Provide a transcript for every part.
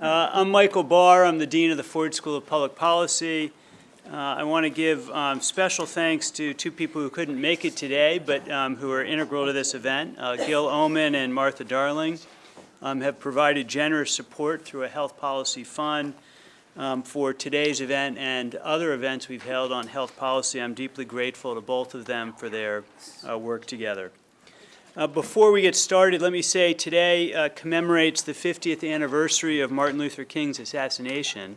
Uh, I'm Michael Barr. I'm the Dean of the Ford School of Public Policy. Uh, I want to give um, special thanks to two people who couldn't make it today, but um, who are integral to this event. Uh, Gil Omenn and Martha Darling um, have provided generous support through a health policy fund um, for today's event and other events we've held on health policy. I'm deeply grateful to both of them for their uh, work together. Uh, before we get started, let me say today uh, commemorates the 50th anniversary of Martin Luther King's assassination,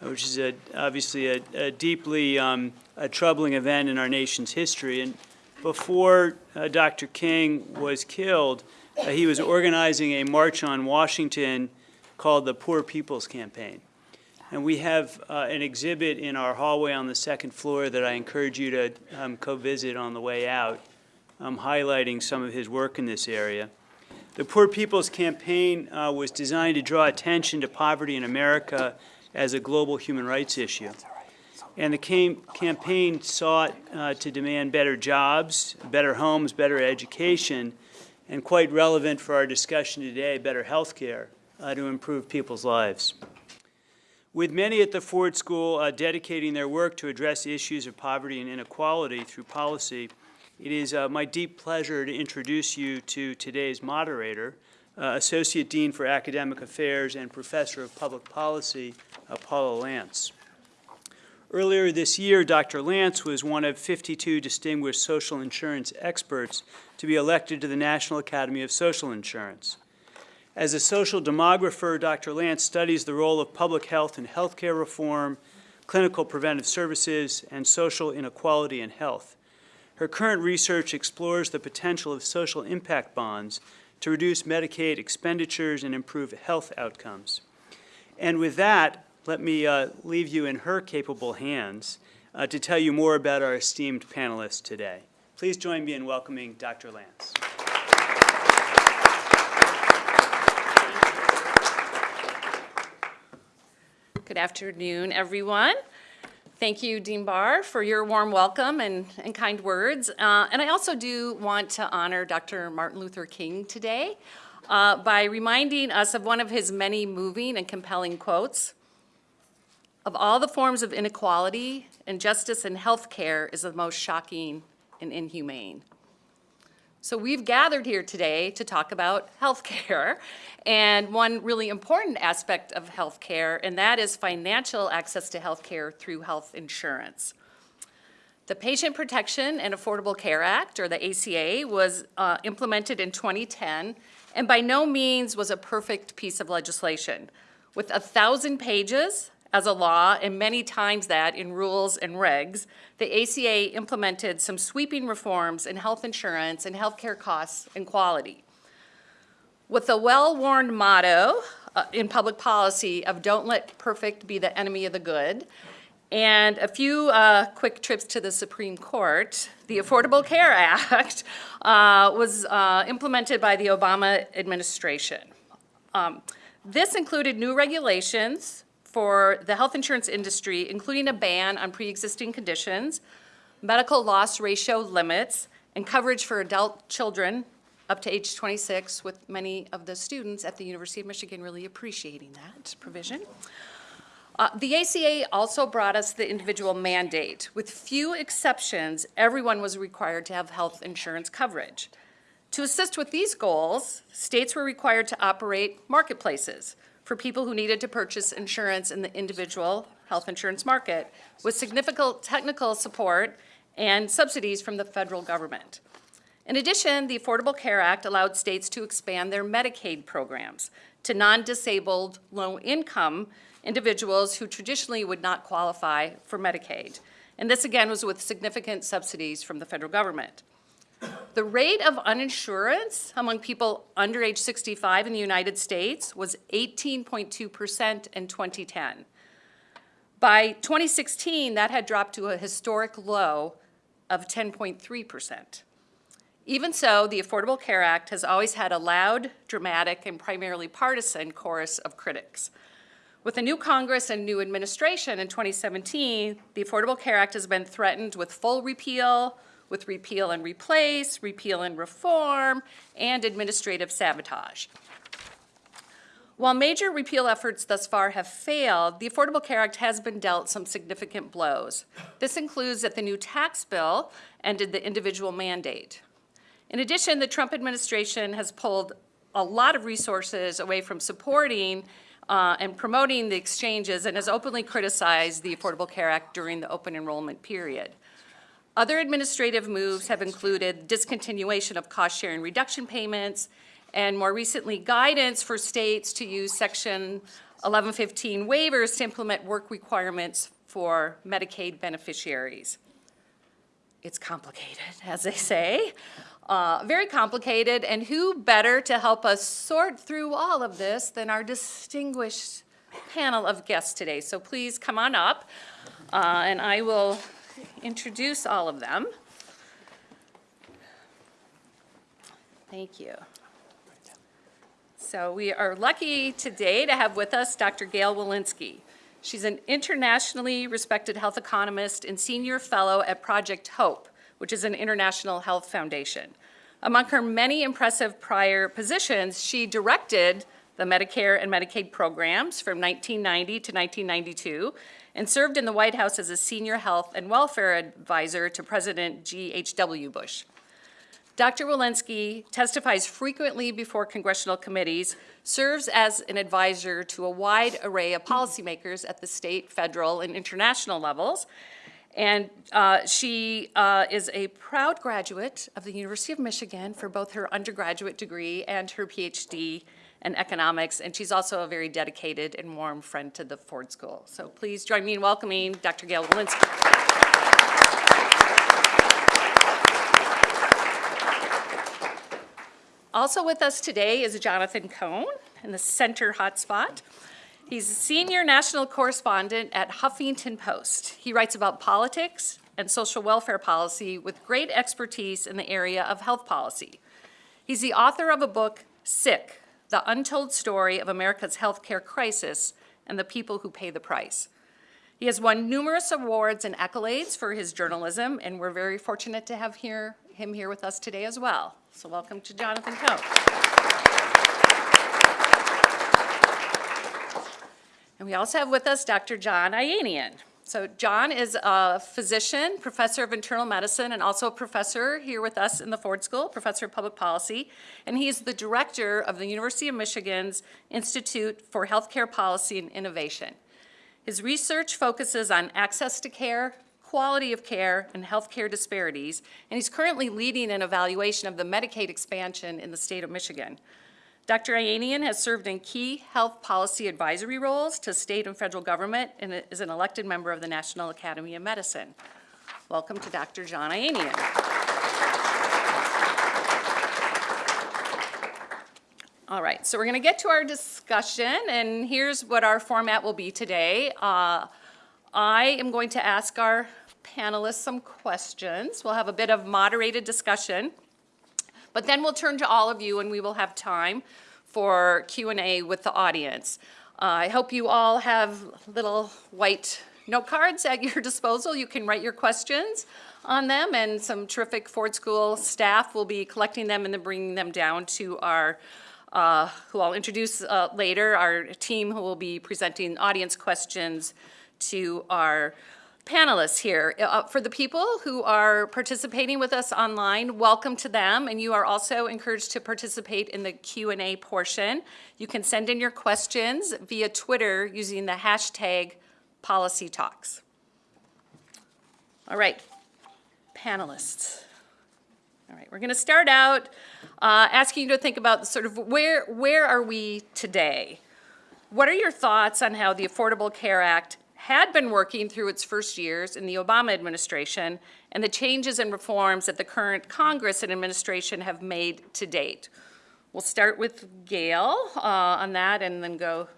which is a, obviously a, a deeply um, a troubling event in our nation's history. And before uh, Dr. King was killed, uh, he was organizing a march on Washington called the Poor People's Campaign. And we have uh, an exhibit in our hallway on the second floor that I encourage you to um, co-visit on the way out um, highlighting some of his work in this area. The Poor People's Campaign uh, was designed to draw attention to poverty in America as a global human rights issue. And the cam campaign sought uh, to demand better jobs, better homes, better education, and quite relevant for our discussion today, better health care uh, to improve people's lives. With many at the Ford School uh, dedicating their work to address issues of poverty and inequality through policy, it is uh, my deep pleasure to introduce you to today's moderator, uh, Associate Dean for Academic Affairs and Professor of Public Policy, uh, Paula Lantz. Earlier this year, Dr. Lantz was one of 52 distinguished social insurance experts to be elected to the National Academy of Social Insurance. As a social demographer, Dr. Lantz studies the role of public health and healthcare reform, clinical preventive services, and social inequality in health. Her current research explores the potential of social impact bonds to reduce Medicaid expenditures and improve health outcomes. And with that, let me uh, leave you in her capable hands uh, to tell you more about our esteemed panelists today. Please join me in welcoming Dr. Lantz. Good afternoon, everyone. Thank you, Dean Barr, for your warm welcome and, and kind words. Uh, and I also do want to honor Dr. Martin Luther King today uh, by reminding us of one of his many moving and compelling quotes. Of all the forms of inequality, injustice in healthcare is the most shocking and inhumane. So we've gathered here today to talk about healthcare and one really important aspect of healthcare, and that is financial access to healthcare through health insurance. The Patient Protection and Affordable Care Act, or the ACA, was uh, implemented in 2010 and by no means was a perfect piece of legislation. With a thousand pages, as a law and many times that in rules and regs, the ACA implemented some sweeping reforms in health insurance and healthcare costs and quality. With a well-worn motto uh, in public policy of don't let perfect be the enemy of the good, and a few uh, quick trips to the Supreme Court, the Affordable Care Act uh, was uh, implemented by the Obama administration. Um, this included new regulations for the health insurance industry, including a ban on pre-existing conditions, medical loss ratio limits, and coverage for adult children up to age 26, with many of the students at the University of Michigan really appreciating that provision. Uh, the ACA also brought us the individual mandate. With few exceptions, everyone was required to have health insurance coverage. To assist with these goals, states were required to operate marketplaces, for people who needed to purchase insurance in the individual health insurance market with significant technical support and subsidies from the federal government. In addition, the Affordable Care Act allowed states to expand their Medicaid programs to non-disabled, low-income individuals who traditionally would not qualify for Medicaid. And this again was with significant subsidies from the federal government. The rate of uninsurance among people under age 65 in the United States was 18.2% in 2010. By 2016, that had dropped to a historic low of 10.3%. Even so, the Affordable Care Act has always had a loud, dramatic, and primarily partisan chorus of critics. With a new Congress and new administration in 2017, the Affordable Care Act has been threatened with full repeal, with repeal and replace, repeal and reform, and administrative sabotage. While major repeal efforts thus far have failed, the Affordable Care Act has been dealt some significant blows. This includes that the new tax bill ended the individual mandate. In addition, the Trump administration has pulled a lot of resources away from supporting uh, and promoting the exchanges and has openly criticized the Affordable Care Act during the open enrollment period. Other administrative moves have included discontinuation of cost-sharing reduction payments, and more recently, guidance for states to use Section 1115 waivers to implement work requirements for Medicaid beneficiaries. It's complicated, as they say, uh, very complicated, and who better to help us sort through all of this than our distinguished panel of guests today. So please come on up, uh, and I will introduce all of them. Thank you. So we are lucky today to have with us Dr. Gail Wilensky. She's an internationally respected health economist and senior fellow at Project Hope, which is an international health foundation. Among her many impressive prior positions, she directed the Medicare and Medicaid programs from 1990 to 1992 and served in the White House as a senior health and welfare advisor to President G.H.W. Bush. Dr. Wilensky testifies frequently before congressional committees, serves as an advisor to a wide array of policymakers at the state, federal, and international levels. And uh, she uh, is a proud graduate of the University of Michigan for both her undergraduate degree and her PhD in economics. And she's also a very dedicated and warm friend to the Ford School. So please join me in welcoming Dr. Gail Wilensky. Also with us today is Jonathan Cohn in the center hotspot. He's a senior national correspondent at Huffington Post. He writes about politics and social welfare policy with great expertise in the area of health policy. He's the author of a book, Sick, The Untold Story of America's Healthcare Crisis and the People Who Pay the Price. He has won numerous awards and accolades for his journalism, and we're very fortunate to have here, him here with us today as well. So welcome to Jonathan Cohn. And we also have with us Dr. John Ayanian. So John is a physician, professor of internal medicine, and also a professor here with us in the Ford School, professor of public policy. And he's the director of the University of Michigan's Institute for Healthcare Policy and Innovation. His research focuses on access to care, quality of care, and healthcare disparities, and he's currently leading an evaluation of the Medicaid expansion in the state of Michigan. Dr. Ayanian has served in key health policy advisory roles to state and federal government and is an elected member of the National Academy of Medicine. Welcome to Dr. John Ayanian. All right, so we're going to get to our discussion, and here's what our format will be today. Uh, I am going to ask our panelists some questions. We'll have a bit of moderated discussion, but then we'll turn to all of you and we will have time for Q&A with the audience. Uh, I hope you all have little white note cards at your disposal. You can write your questions on them, and some terrific Ford School staff will be collecting them and then bringing them down to our uh, who I'll introduce uh, later, our team who will be presenting audience questions to our panelists here. Uh, for the people who are participating with us online, welcome to them, and you are also encouraged to participate in the Q&A portion. You can send in your questions via Twitter using the hashtag policytalks. All right, panelists. All right, we're going to start out uh, asking you to think about sort of where, where are we today? What are your thoughts on how the Affordable Care Act had been working through its first years in the Obama administration and the changes and reforms that the current Congress and administration have made to date? We'll start with Gail uh, on that and then go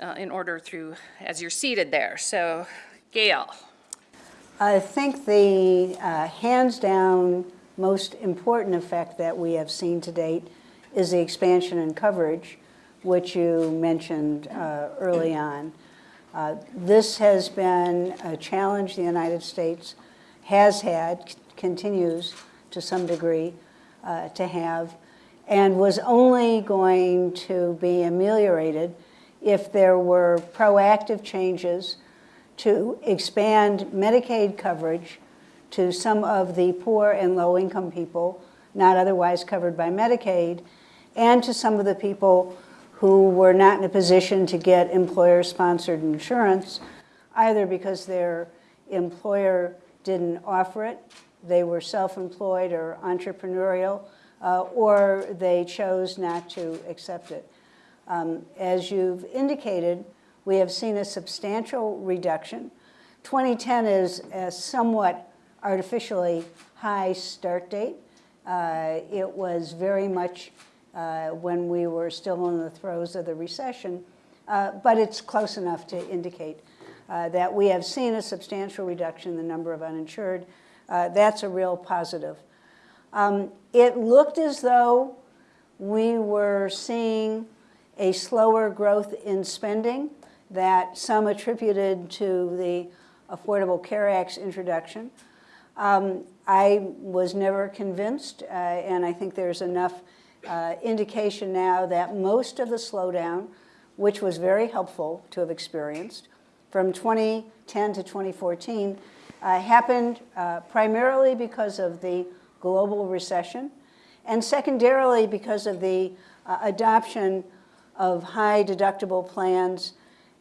uh, in order through as you're seated there. So, Gail. I think the uh, hands down most important effect that we have seen to date is the expansion in coverage, which you mentioned uh, early on. Uh, this has been a challenge the United States has had, continues to some degree uh, to have, and was only going to be ameliorated if there were proactive changes to expand Medicaid coverage to some of the poor and low-income people not otherwise covered by Medicaid, and to some of the people who were not in a position to get employer-sponsored insurance, either because their employer didn't offer it, they were self-employed or entrepreneurial, uh, or they chose not to accept it. Um, as you've indicated, we have seen a substantial reduction. 2010 is a somewhat artificially high start date. Uh, it was very much when we were still in the throes of the recession, uh, but it's close enough to indicate uh, that we have seen a substantial reduction in the number of uninsured. Uh, that's a real positive. Um, it looked as though we were seeing a slower growth in spending that some attributed to the Affordable Care Act's introduction. Um, I was never convinced, uh, and I think there's enough uh, indication now that most of the slowdown, which was very helpful to have experienced, from 2010 to 2014, uh, happened uh, primarily because of the global recession, and secondarily because of the uh, adoption of high deductible plans,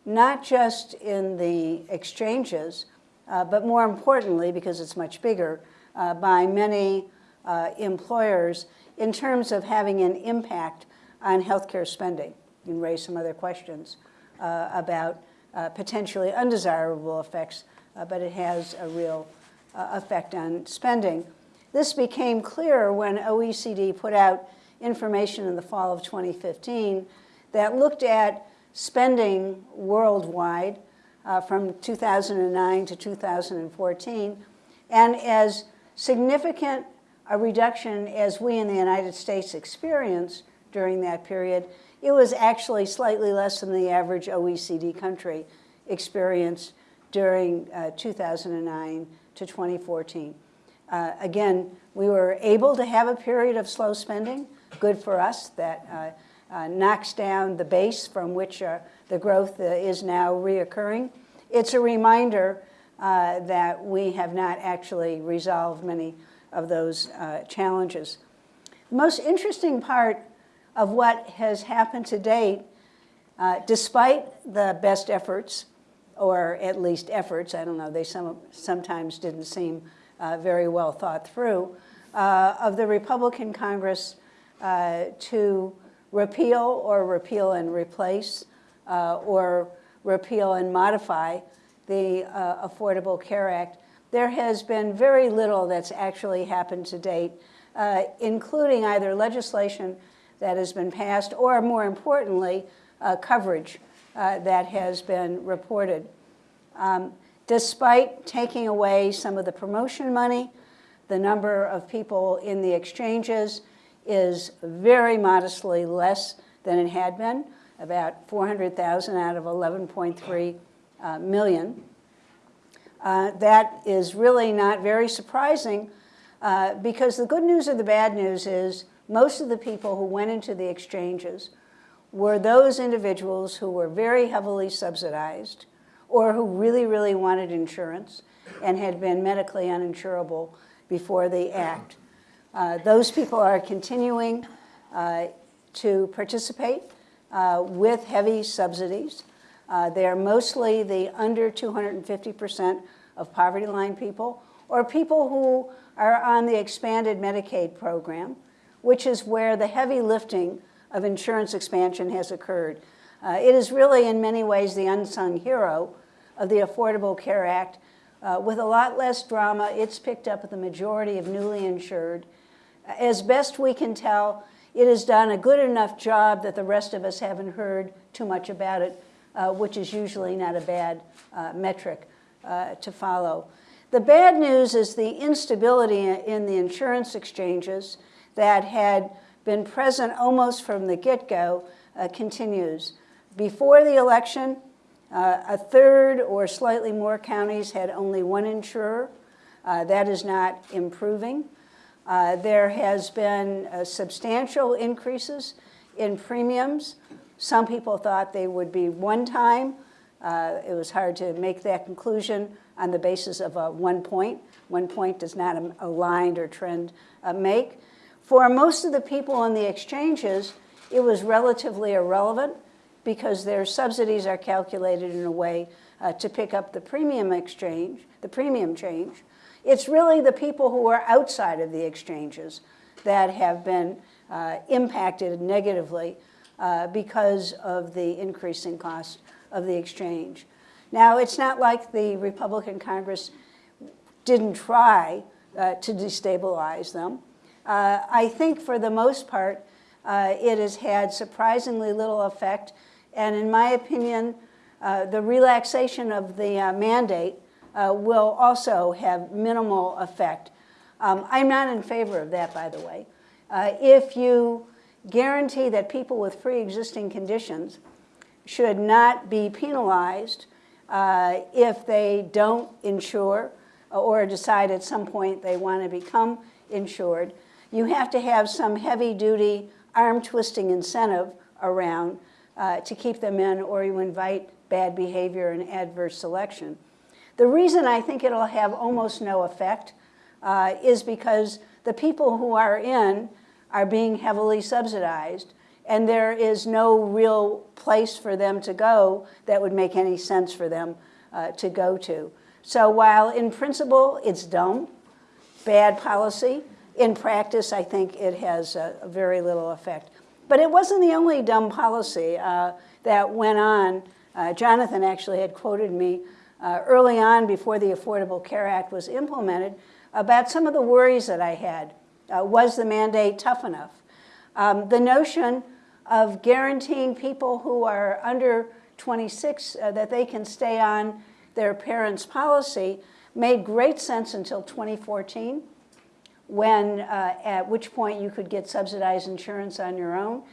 not just in the exchanges, uh, but more importantly, because it's much bigger, uh, by many employers in terms of having an impact on healthcare spending. You can raise some other questions uh, about uh, potentially undesirable effects, uh, but it has a real effect on spending. This became clear when OECD put out information in the fall of 2015 that looked at spending worldwide uh, from 2009 to 2014. And as significant a reduction as we in the United States experienced during that period, it was actually slightly less than the average OECD country experienced during uh, 2009 to 2014. Uh, again, we were able to have a period of slow spending, good for us, that uh, uh knocks down the base from which uh, the growth uh, is now reoccurring. It's a reminder that we have not actually resolved many of those uh, challenges. The most interesting part of what has happened to date, uh, despite the best efforts, or at least efforts, I don't know, they some, sometimes didn't seem uh, very well thought through, uh, of the Republican Congress to repeal or repeal and replace or repeal and modify the uh, Affordable Care Act, there has been very little that's actually happened to date, uh, including either legislation that has been passed or, more importantly, uh, coverage uh, that has been reported. Um, despite taking away some of the promotion money, the number of people in the exchanges is very modestly less than it had been about 400,000 out of 11.3 uh, million. Uh, that is really not very surprising uh, because the good news or the bad news is most of the people who went into the exchanges were those individuals who were very heavily subsidized or who really, really wanted insurance and had been medically uninsurable before the act. Uh, those people are continuing uh, to participate uh, with heavy subsidies. Uh, they are mostly the under 250% of poverty line people or people who are on the expanded Medicaid program, which is where the heavy lifting of insurance expansion has occurred. Uh, it is really in many ways the unsung hero of the Affordable Care Act. Uh, with a lot less drama, it's picked up the majority of newly insured. As best we can tell, it has done a good enough job that the rest of us haven't heard too much about it, uh, which is usually not a bad uh, metric uh, to follow. The bad news is the instability in the insurance exchanges that had been present almost from the get-go uh, continues. Before the election, uh, a third or slightly more counties had only one insurer. That is not improving. Uh, There has been uh, substantial increases in premiums. Some people thought they would be one-time. Uh, It was hard to make that conclusion on the basis of a one point. One point does not a line or trend uh, make. For most of the people on the exchanges, it was relatively irrelevant because their subsidies are calculated in a way uh, to pick up the premium exchange, the premium change. It's really the people who are outside of the exchanges that have been uh, impacted negatively uh, because of the increasing cost of the exchange. Now, it's not like the Republican Congress didn't try uh, to destabilize them. Uh, I think for the most part, uh, it has had surprisingly little effect. And in my opinion, uh, the relaxation of the uh, mandate will also have minimal effect. Um, I'm not in favor of that, by the way. If you guarantee that people with pre-existing conditions should not be penalized uh, if they don't insure or decide at some point they want to become insured. You have to have some heavy-duty arm-twisting incentive around uh, to keep them in, or you invite bad behavior and adverse selection. The reason I think it'll have almost no effect uh, is because the people who are in are being heavily subsidized, and there is no real place for them to go that would make any sense for them uh, to go to. So while in principle it's dumb, bad policy, in practice I think it has a, a very little effect. But it wasn't the only dumb policy uh, that went on. Uh, Jonathan actually had quoted me uh, early on before the Affordable Care Act was implemented about some of the worries that I had. Uh, was the mandate tough enough? Um, the notion of guaranteeing people who are under 26 uh, that they can stay on their parents' policy made great sense until 2014, when, uh, at which point you could get subsidized insurance on your own.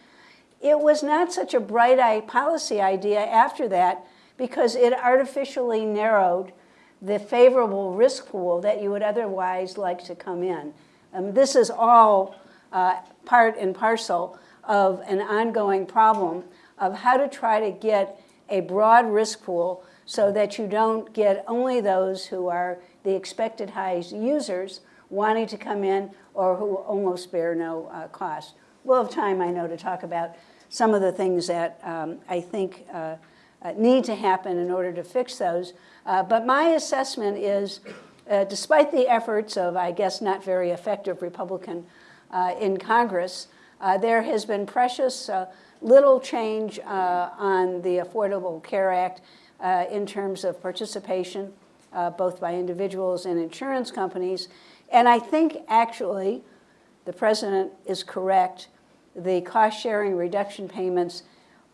It was not such a bright eye policy idea after that because it artificially narrowed the favorable risk pool that you would otherwise like to come in. Um, this is all uh, part and parcel of an ongoing problem of how to try to get a broad risk pool so that you don't get only those who are the expected high users wanting to come in or who almost bear no uh, cost. We'll have time, I know, to talk about some of the things that um, I think uh, uh, need to happen in order to fix those. Uh, but my assessment is, uh, despite the efforts of, I guess, not very effective Republican uh, in Congress, uh, there has been precious little change on the Affordable Care Act in terms of participation, both by individuals and insurance companies. And I think actually the president is correct. The cost sharing reduction payments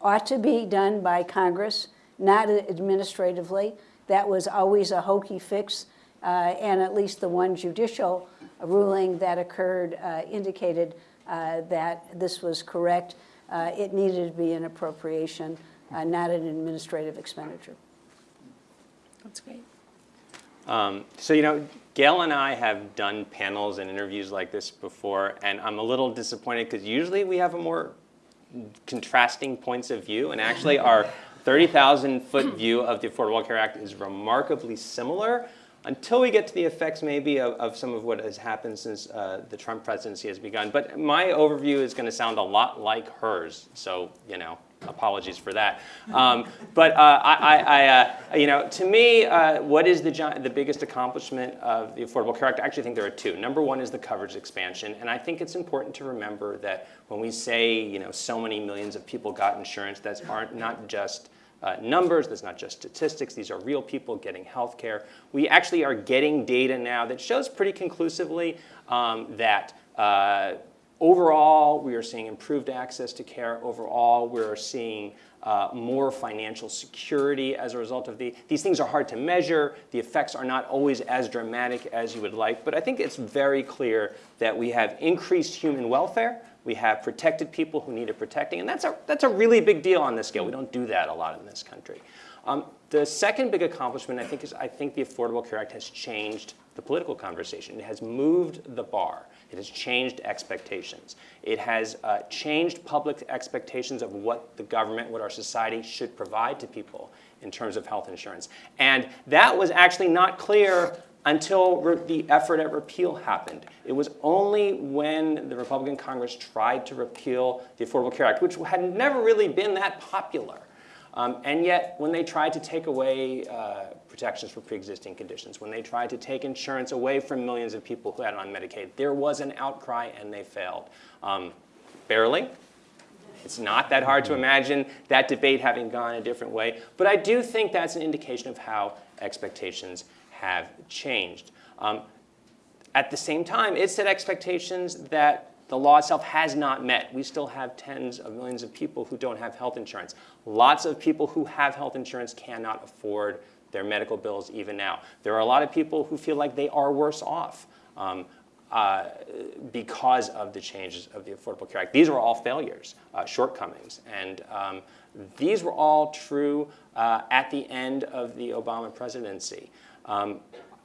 ought to be done by Congress, not administratively. That was always a hokey fix, uh, and at least the one judicial ruling that occurred uh, indicated uh, that this was correct. Uh, it needed to be an appropriation, uh, not an administrative expenditure. That's great. Um, so, you know, Gail and I have done panels and interviews like this before, and I'm a little disappointed because usually we have a more contrasting points of view, and actually our 30,000 foot view of the Affordable Care Act is remarkably similar until we get to the effects maybe of, of some of what has happened since uh, the Trump presidency has begun. But my overview is going to sound a lot like hers, so, you know, apologies for that. Um, but uh, I, I, uh, you know, to me, uh, what is the, the biggest accomplishment of the Affordable Care Act? I actually think there are two. Number one is the coverage expansion, and I think it's important to remember that when we say, you know, so many millions of people got insurance, that's aren't not just uh, numbers, that's not just statistics, these are real people getting health care. We actually are getting data now that shows pretty conclusively um, that uh, Overall, we are seeing improved access to care. Overall, we are seeing uh, more financial security as a result of the, these things are hard to measure. The effects are not always as dramatic as you would like, but I think it's very clear that we have increased human welfare. We have protected people who needed protecting, and that's a, that's a really big deal on this scale. We don't do that a lot in this country. Um, the second big accomplishment, I think, is I think the Affordable Care Act has changed the political conversation. It has moved the bar. It has changed expectations. It has uh, changed public expectations of what the government, what our society should provide to people in terms of health insurance. And that was actually not clear until the effort at repeal happened. It was only when the Republican Congress tried to repeal the Affordable Care Act, which had never really been that popular. Um, and yet, when they tried to take away uh, protections for pre-existing conditions, when they tried to take insurance away from millions of people who had it on Medicaid, there was an outcry and they failed. Um, barely. It's not that hard to imagine that debate having gone a different way. But I do think that's an indication of how expectations have changed. Um, at the same time, it set expectations that the law itself has not met. We still have tens of millions of people who don't have health insurance. Lots of people who have health insurance cannot afford their medical bills even now. There are a lot of people who feel like they are worse off um, uh, because of the changes of the Affordable Care Act. These were all failures, uh, shortcomings, and um, these were all true uh, at the end of the Obama presidency. Um,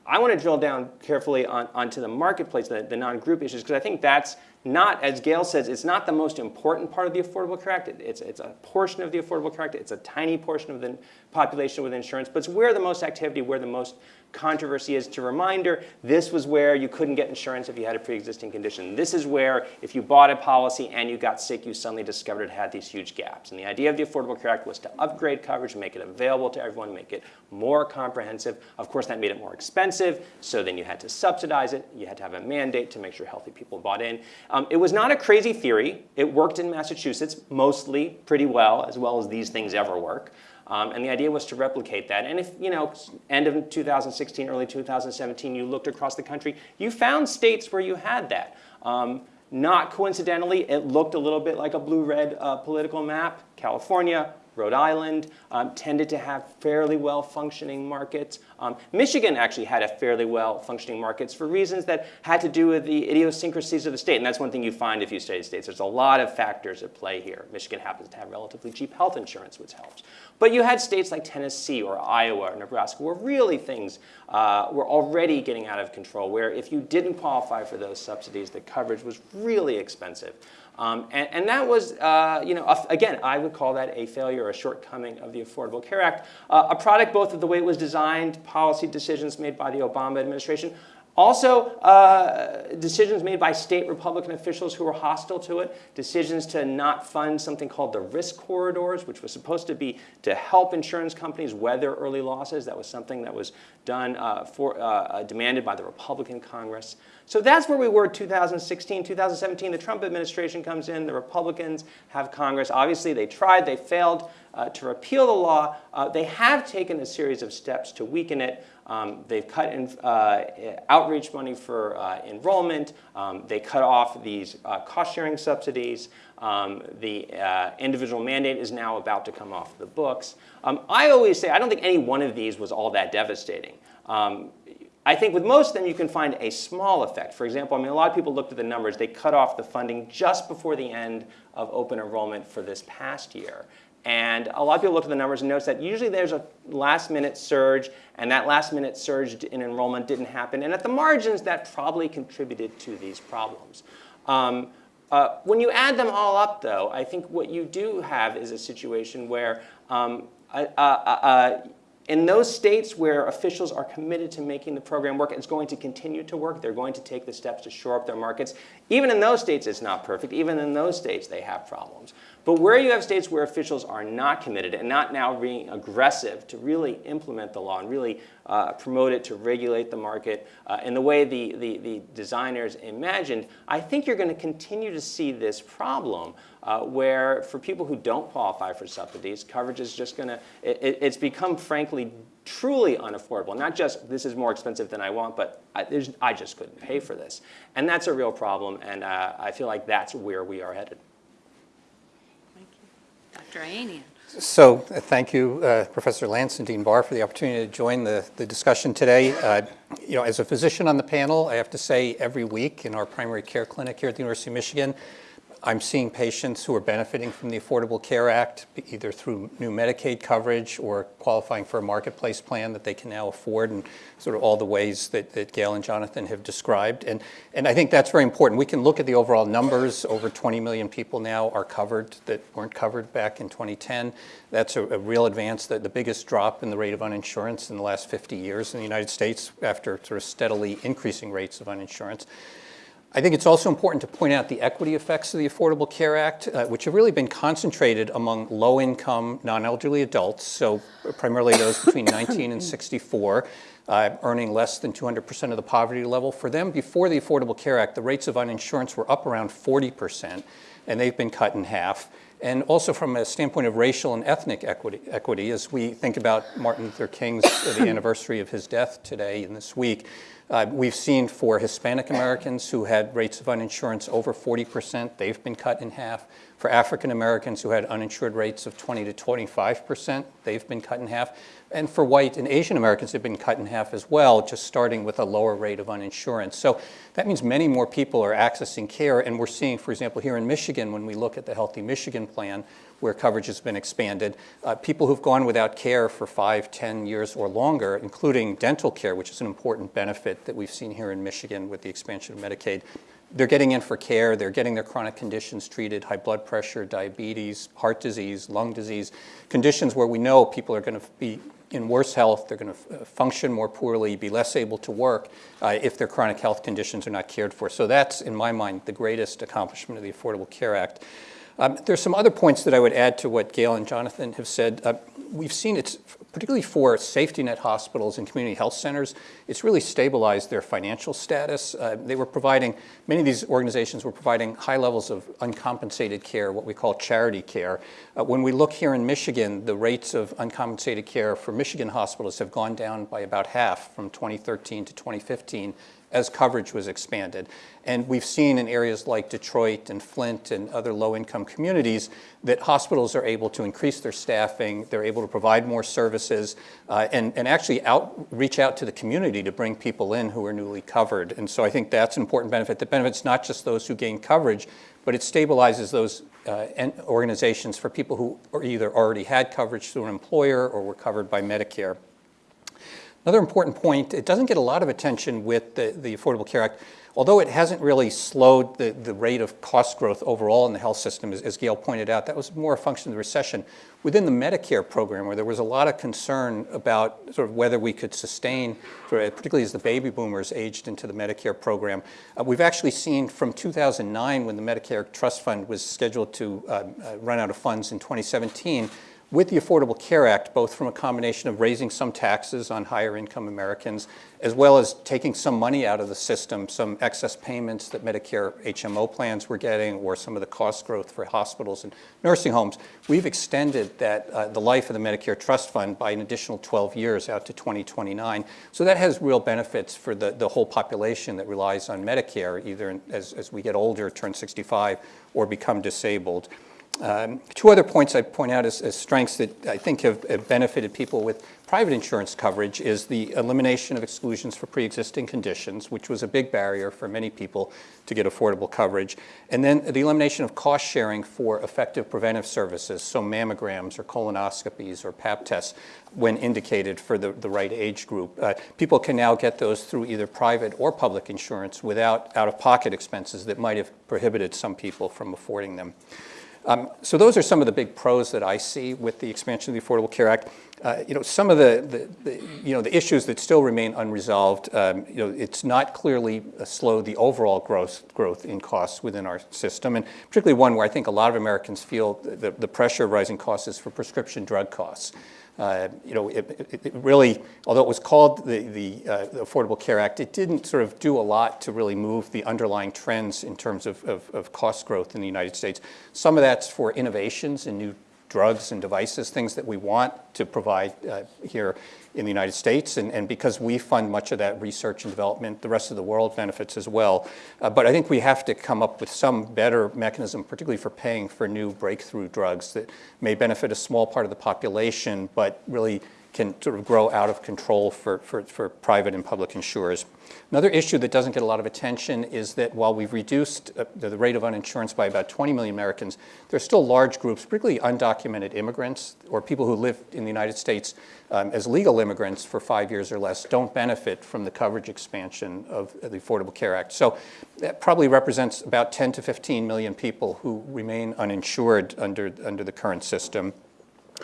I want to drill down carefully on, onto the marketplace, the, the non-group issues, because I think that's not, as Gail says, it's not the most important part of the Affordable Care Act. It- It's, it's a portion of the Affordable Care Act. It's a tiny portion of the population with insurance, but it's where the most activity, where the most controversy is. To reminder, this was where you couldn't get insurance if you had a pre-existing condition. This is where if you bought a policy and you got sick, you suddenly discovered it had these huge gaps. And the idea of the Affordable Care Act was to upgrade coverage, make it available to everyone, make it more comprehensive. Of course, that made it more expensive, so then you had to subsidize it. You had to have a mandate to make sure healthy people bought in. Um, it was not a crazy theory. It worked in Massachusetts mostly pretty well, as well as these things ever work. Um, and the idea was to replicate that. And if, you know, end of 2016, early 2017, you looked across the country, you found states where you had that. Um, not coincidentally, it looked a little bit like a blue-red uh, political map. California, Rhode Island um, tended to have fairly well-functioning markets. Um, Michigan actually had a fairly well-functioning markets for reasons that had to do with the idiosyncrasies of the state. And that's one thing you find if you study states. There's a lot of factors at play here. Michigan happens to have relatively cheap health insurance, which helps. But you had states like Tennessee or Iowa or Nebraska where really things uh, were already getting out of control, where if you didn't qualify for those subsidies, the coverage was really expensive. Um, and, and, that was, uh, you know, a, again, I would call that a failure or a shortcoming of the Affordable Care Act. Uh, a product both of the way it was designed, policy decisions made by the Obama administration, also, uh, decisions made by state Republican officials who were hostile to it, decisions to not fund something called the risk corridors, which was supposed to be to help insurance companies weather early losses. That was something that was done uh, for, uh, demanded by the Republican Congress. So that's where we were 2016, 2017. The Trump administration comes in, the Republicans have Congress. Obviously, they tried, they failed uh, to repeal the law. Uh, they have taken a series of steps to weaken it. Um, they've cut in, uh, outreach money for uh, enrollment. Um, they cut off these uh, cost-sharing subsidies. Um, the uh, individual mandate is now about to come off the books. Um, I always say I don't think any one of these was all that devastating. Um, I think with most of them, you can find a small effect. For example, I mean, a lot of people looked at the numbers. They cut off the funding just before the end of open enrollment for this past year. And a lot of people look at the numbers and notice that usually there's a last minute surge, and that last minute surge in enrollment didn't happen. And at the margins, that probably contributed to these problems. Um, uh, when you add them all up, though, I think what you do have is a situation where um, uh, uh, in those states where officials are committed to making the program work, it's going to continue to work. They're going to take the steps to shore up their markets. Even in those states, it's not perfect. Even in those states, they have problems. But where you have states where officials are not committed and not now being aggressive to really implement the law and really uh, promote it to regulate the market uh, in the way the, the, the, designers imagined, I think you're going to continue to see this problem uh, where for people who don't qualify for subsidies, coverage is just going to, it, it's become frankly truly unaffordable. Not just this is more expensive than I want, but I, I just couldn't pay for this. And that's a real problem, and uh, I feel like that's where we are headed. Dr. So uh, thank you, uh, Professor Lantz and Dean Barr, for the opportunity to join the, the discussion today. Uh, you know, as a physician on the panel, I have to say every week in our primary care clinic here at the University of Michigan, I'm seeing patients who are benefiting from the Affordable Care Act, either through new Medicaid coverage or qualifying for a marketplace plan that they can now afford, and sort of all the ways that, that Gail and Jonathan have described. And, and I think that's very important. We can look at the overall numbers. Over 20 million people now are covered that weren't covered back in 2010. That's a, a real advance, the, the biggest drop in the rate of uninsurance in the last 50 years in the United States after sort of steadily increasing rates of uninsurance. I think it's also important to point out the equity effects of the Affordable Care Act, uh, which have really been concentrated among low-income, non-elderly adults, so primarily those between 19 and 64, uh, earning less than 200% of the poverty level. For them, before the Affordable Care Act, the rates of uninsurance were up around 40%, and they've been cut in half. And also from a standpoint of racial and ethnic equity, equity as we think about Martin Luther King's, the anniversary of his death today and this week, uh, we've seen for Hispanic Americans who had rates of uninsurance over 40%, they've been cut in half. For African Americans who had uninsured rates of 20 to 25%, they've been cut in half. And for white and Asian Americans, they've been cut in half as well, just starting with a lower rate of uninsurance. So that means many more people are accessing care. And we're seeing, for example, here in Michigan, when we look at the Healthy Michigan Plan, where coverage has been expanded. Uh, people who've gone without care for five, ten years or longer, including dental care, which is an important benefit that we've seen here in Michigan with the expansion of Medicaid, they're getting in for care, they're getting their chronic conditions treated, high blood pressure, diabetes, heart disease, lung disease, conditions where we know people are going to be in worse health, they're going to function more poorly, be less able to work uh, if their chronic health conditions are not cared for. So that's, in my mind, the greatest accomplishment of the Affordable Care Act. Um, there's some other points that I would add to what Gail and Jonathan have said. Uh, we've seen it's particularly for safety net hospitals and community health centers, it's really stabilized their financial status. Uh, they were providing, many of these organizations were providing high levels of uncompensated care, what we call charity care. Uh, when we look here in Michigan, the rates of uncompensated care for Michigan hospitals have gone down by about half from 2013 to 2015 as coverage was expanded. And we've seen in areas like Detroit and Flint and other low-income communities that hospitals are able to increase their staffing, they're able to provide more services, uh, and, and actually out, reach out to the community to bring people in who are newly covered. And so I think that's an important benefit that benefits not just those who gain coverage, but it stabilizes those uh, organizations for people who either already had coverage through an employer or were covered by Medicare. Another important point, it doesn't get a lot of attention with the, the Affordable Care Act, although it hasn't really slowed the, the rate of cost growth overall in the health system, as, as Gail pointed out, that was more a function of the recession. Within the Medicare program, where there was a lot of concern about sort of whether we could sustain, particularly as the baby boomers aged into the Medicare program, uh, we've actually seen from 2009, when the Medicare Trust Fund was scheduled to uh, uh, run out of funds in 2017, with the Affordable Care Act, both from a combination of raising some taxes on higher income Americans, as well as taking some money out of the system, some excess payments that Medicare HMO plans were getting, or some of the cost growth for hospitals and nursing homes, we've extended that, uh, the life of the Medicare Trust Fund by an additional 12 years out to 2029. So that has real benefits for the, the whole population that relies on Medicare, either in, as, as we get older, turn 65, or become disabled. Um, two other points I'd point out as, as strengths that I think have, have, benefited people with private insurance coverage is the elimination of exclusions for pre-existing conditions, which was a big barrier for many people to get affordable coverage, and then the elimination of cost sharing for effective preventive services, so mammograms or colonoscopies or pap tests when indicated for the, the right age group. Uh, people can now get those through either private or public insurance without out-of-pocket expenses that might have prohibited some people from affording them. Um, so those are some of the big pros that I see with the expansion of the Affordable Care Act. Uh, you know, some of the, the, the, you know, the issues that still remain unresolved, um, you know, it's not clearly slowed the overall growth, growth in costs within our system, and particularly one where I think a lot of Americans feel the, the pressure of rising costs is for prescription drug costs. Uh, you know, it, it, it, really, although it was called the, the, uh, the, Affordable Care Act, it didn't sort of do a lot to really move the underlying trends in terms of, of, of cost growth in the United States. Some of that's for innovations in new drugs and devices, things that we want to provide uh, here in the United States. And, and, because we fund much of that research and development, the rest of the world benefits as well. Uh, but I think we have to come up with some better mechanism, particularly for paying for new breakthrough drugs that may benefit a small part of the population, but really can sort of grow out of control for, for, for private and public insurers. Another issue that doesn't get a lot of attention is that while we've reduced uh, the rate of uninsurance by about 20 million Americans, there are still large groups, particularly undocumented immigrants or people who live in the United States um, as legal immigrants for five years or less, don't benefit from the coverage expansion of the Affordable Care Act. So that probably represents about 10 to 15 million people who remain uninsured under, under the current system.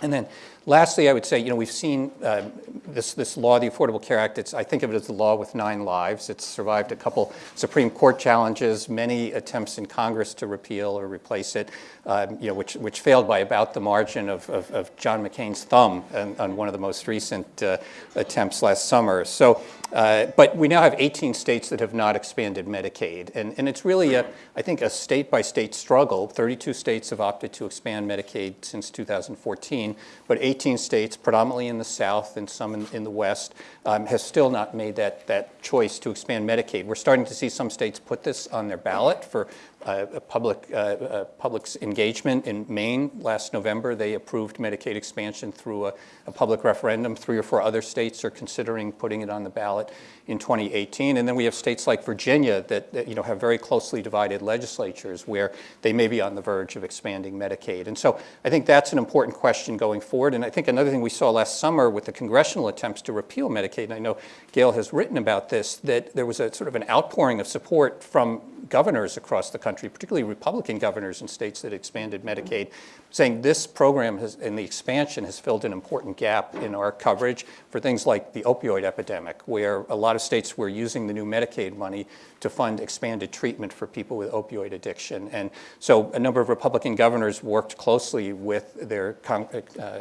And then lastly, I would say, you know, we've seen uh, this, this law, the Affordable Care Act, it's, I think of it as the law with nine lives. It's survived a couple Supreme Court challenges, many attempts in Congress to repeal or replace it, um, you know, which, which failed by about the margin of, of, of John McCain's thumb on, on, one of the most recent uh, attempts last summer. So, uh, but we now have 18 states that have not expanded Medicaid. And, and it's really, a, I think, a state-by-state struggle. 32 states have opted to expand Medicaid since 2014, but 18 states, predominantly in the South and some in, in the West, um, have still not made that, that choice to expand Medicaid. We're starting to see some states put this on their ballot for uh, public, uh, public's engagement in Maine last November. They approved Medicaid expansion through a, a, public referendum. Three or four other states are considering putting it on the ballot in 2018. And then we have states like Virginia that, that, you know, have very closely divided legislatures where they may be on the verge of expanding Medicaid. And so I think that's an important question going forward. And I think another thing we saw last summer with the congressional attempts to repeal Medicaid, and I know Gail has written about this, that there was a sort of an outpouring of support from governors across the country, particularly Republican governors in states that expanded Medicaid, saying this program has, and the expansion has filled an important gap in our coverage for things like the opioid epidemic, where a lot of states were using the new Medicaid money to fund expanded treatment for people with opioid addiction. And so a number of Republican governors worked closely with their uh,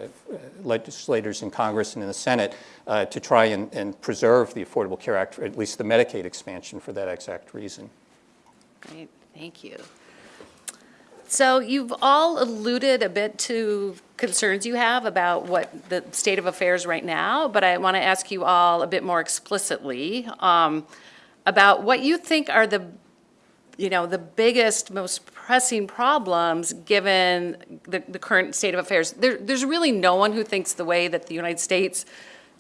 legislators in Congress and in the Senate uh, to try and, and preserve the Affordable Care Act, or at least the Medicaid expansion for that exact reason. Great, thank you. So you've all alluded a bit to concerns you have about what the state of affairs right now, but I want to ask you all a bit more explicitly um, about what you think are the, you know, the biggest, most pressing problems given the, the current state of affairs. There, there's really no one who thinks the way that the United States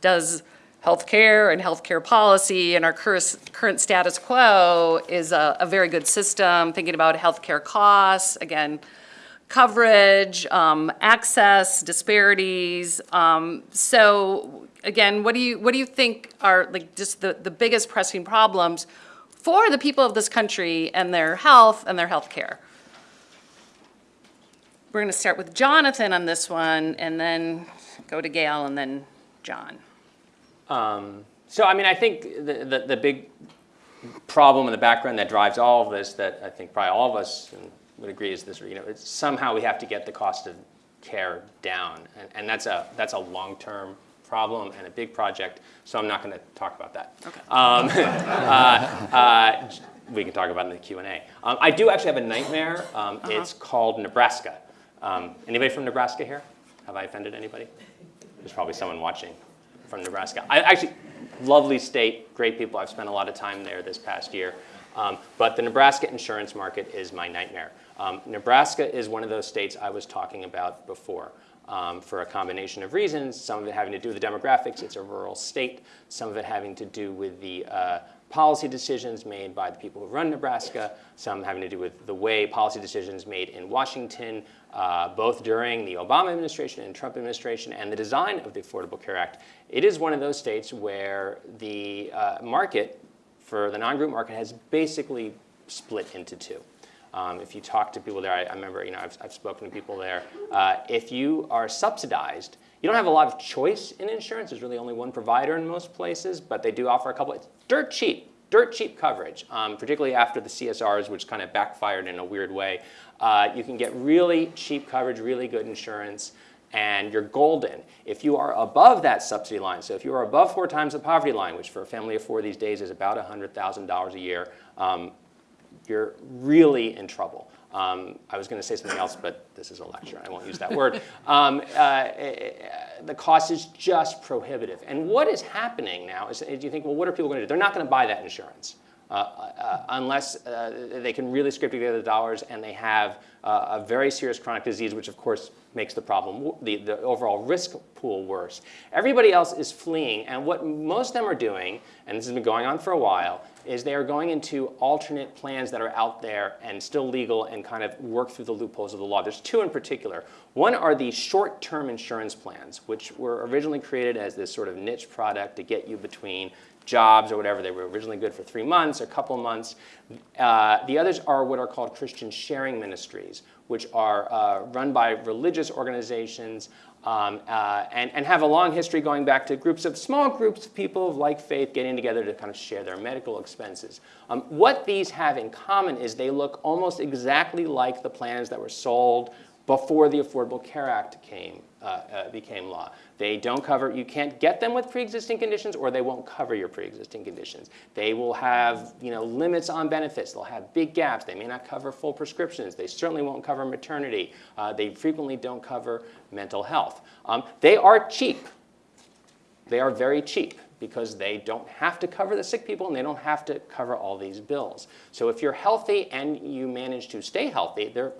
does healthcare and healthcare policy and our current, status quo is a, a very good system, thinking about healthcare costs, again, coverage, um, access, disparities. Um, so again, what do you what do you think are like just the, the biggest pressing problems for the people of this country and their health and their health care? We're going to start with Jonathan on this one and then go to Gail and then John. Um, so, I mean, I think the, the, the, big problem in the background that drives all of this that I think probably all of us would agree is this, you know, somehow we have to get the cost of care down. And, and that's a, that's a long-term problem and a big project, so I'm not going to talk about that. Okay. Um, uh, uh, we can talk about it in the Q&A. Um, I do actually have a nightmare. Um, uh -huh. It's called Nebraska. Um, anybody from Nebraska here? Have I offended anybody? There's probably someone watching from Nebraska. I actually, lovely state, great people. I've spent a lot of time there this past year. Um, but the Nebraska insurance market is my nightmare. Um, Nebraska is one of those states I was talking about before. Um, for a combination of reasons, some of it having to do with the demographics, it's a rural state, some of it having to do with the uh, policy decisions made by the people who run Nebraska, some having to do with the way policy decisions made in Washington, uh, both during the Obama administration and Trump administration, and the design of the Affordable Care Act. It is one of those states where the uh, market for the non-group market has basically split into two. Um, if you talk to people there, I, I remember, you know, I've, I've, spoken to people there. Uh, if you are subsidized, you don't have a lot of choice in insurance. There's really only one provider in most places, but they do offer a couple. It's dirt cheap, dirt cheap coverage, um, particularly after the CSRs, which kind of backfired in a weird way. Uh, you can get really cheap coverage, really good insurance, and you're golden. If you are above that subsidy line, so if you are above four times the poverty line, which for a family of four these days is about $100,000 a year, um, you're really in trouble. Um, I was going to say something else, but this is a lecture. I won't use that word. Um, uh, the cost is just prohibitive. And what is happening now is, you think, well, what are people going to do? They're not going to buy that insurance. Uh, uh, unless uh, they can really scrape together the dollars and they have uh, a very serious chronic disease, which of course makes the problem, the, the overall risk pool worse. Everybody else is fleeing, and what most of them are doing, and this has been going on for a while, is they are going into alternate plans that are out there and still legal and kind of work through the loopholes of the law. There's two in particular. One are the short-term insurance plans, which were originally created as this sort of niche product to get you between jobs or whatever. They were originally good for three months, or a couple months. Uh, the others are what are called Christian sharing ministries, which are uh, run by religious organizations um, uh, and, and have a long history going back to groups of small groups of people of like faith getting together to kind of share their medical expenses. Um, what these have in common is they look almost exactly like the plans that were sold before the Affordable Care Act came, uh, uh, became law. They don't cover, you can't get them with pre-existing conditions or they won't cover your pre-existing conditions. They will have you know, limits on benefits. They'll have big gaps. They may not cover full prescriptions. They certainly won't cover maternity. Uh, they frequently don't cover mental health. Um, they are cheap. They are very cheap because they don't have to cover the sick people and they don't have to cover all these bills. So if you're healthy and you manage to stay healthy, they're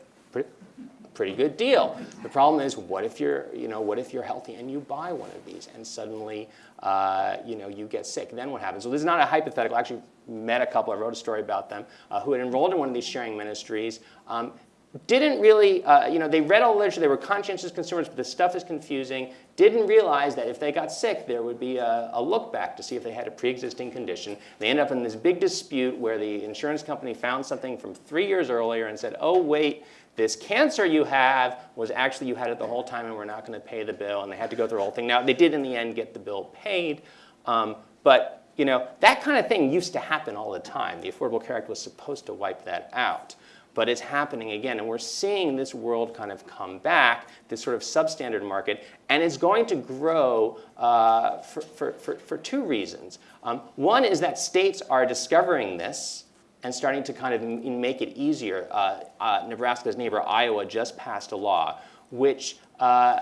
pretty, good deal. The problem is, what if you're, you know, what if you're healthy and you buy one of these and suddenly, uh, you know, you get sick? Then what happens? So this is not a hypothetical. I actually met a couple. I wrote a story about them uh, who had enrolled in one of these sharing ministries. Um, didn't really, uh, you know, they read all the literature, they were conscientious consumers, but the stuff is confusing. Didn't realize that if they got sick, there would be a, a look back to see if they had a pre-existing condition. They end up in this big dispute where the insurance company found something from three years earlier and said, oh, wait, this cancer you have was actually you had it the whole time and we're not going to pay the bill. And they had to go through the whole thing. Now, they did in the end get the bill paid, um, but you know, that kind of thing used to happen all the time. The Affordable Care Act was supposed to wipe that out but it's happening again. And we're seeing this world kind of come back, this sort of substandard market, and it's going to grow uh, for, for, for, for, two reasons. Um, one is that states are discovering this and starting to kind of make it easier. Uh, uh, Nebraska's neighbor, Iowa, just passed a law which uh,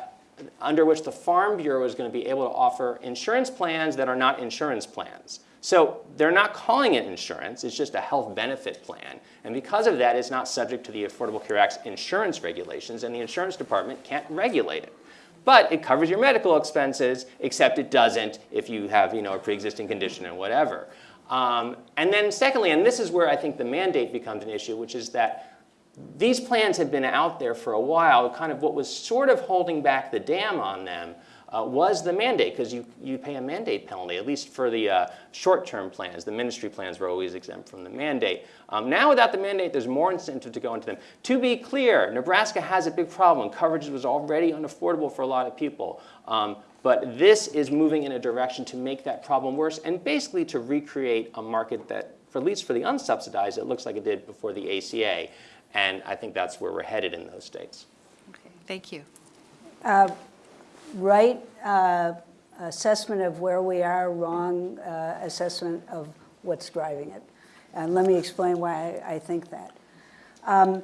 under which the Farm Bureau is going to be able to offer insurance plans that are not insurance plans. So they're not calling it insurance, it's just a health benefit plan. And because of that, it's not subject to the Affordable Care Act's insurance regulations, and the insurance department can't regulate it. But it covers your medical expenses, except it doesn't if you have you know, a pre-existing condition and whatever. Um, and then secondly, and this is where I think the mandate becomes an issue, which is that these plans had been out there for a while, kind of what was sort of holding back the dam on them uh, was the mandate, because you, you pay a mandate penalty, at least for the uh, short-term plans. The ministry plans were always exempt from the mandate. Um, now without the mandate, there's more incentive to go into them. To be clear, Nebraska has a big problem. Coverage was already unaffordable for a lot of people. Um, but this is moving in a direction to make that problem worse and basically to recreate a market that, for at least for the unsubsidized, it looks like it did before the ACA. And I think that's where we're headed in those states. Okay, thank you. Right uh, assessment of where we are, wrong uh, assessment of what's driving it. And let me explain why I, I think that. Um,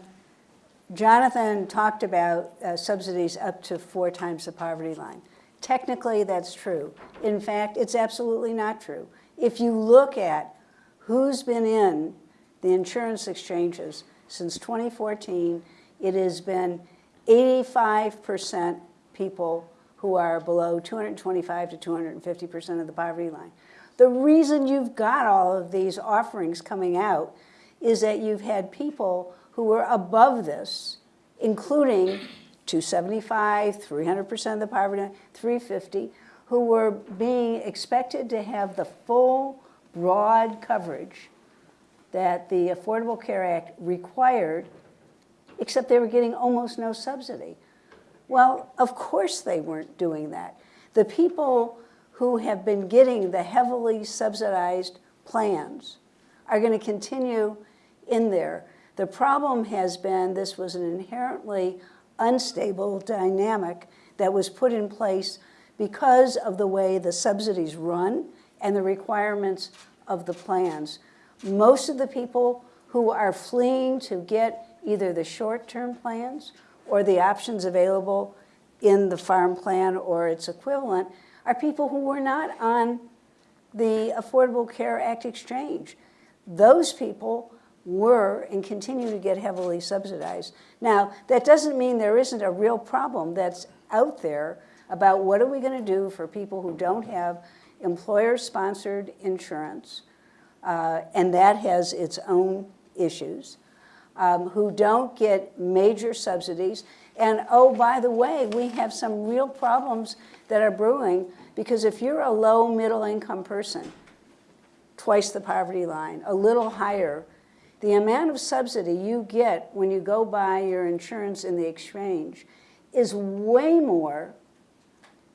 Jonathan talked about uh, subsidies up to four times the poverty line. Technically, that's true. In fact, it's absolutely not true. If you look at who's been in the insurance exchanges since 2014, it has been 85% people who are below 225 to 250% of the poverty line. The reason you've got all of these offerings coming out is that you've had people who were above this, including 275, 300% of the poverty line, 350, who were being expected to have the full, broad coverage that the Affordable Care Act required, except they were getting almost no subsidy. Well, of course they weren't doing that. The people who have been getting the heavily subsidized plans are going to continue in there. The problem has been this was an inherently unstable dynamic that was put in place because of the way the subsidies run and the requirements of the plans. Most of the people who are fleeing to get either the short-term plans or the options available in the farm plan or its equivalent are people who were not on the Affordable Care Act exchange. Those people were and continue to get heavily subsidized. Now, that doesn't mean there isn't a real problem that's out there about what are we going to do for people who don't have employer-sponsored insurance, uh, and that has its own issues, um, who don't get major subsidies. And oh, by the way, we have some real problems that are brewing because if you're a low middle income person, twice the poverty line, a little higher, the amount of subsidy you get when you go buy your insurance in the exchange is way more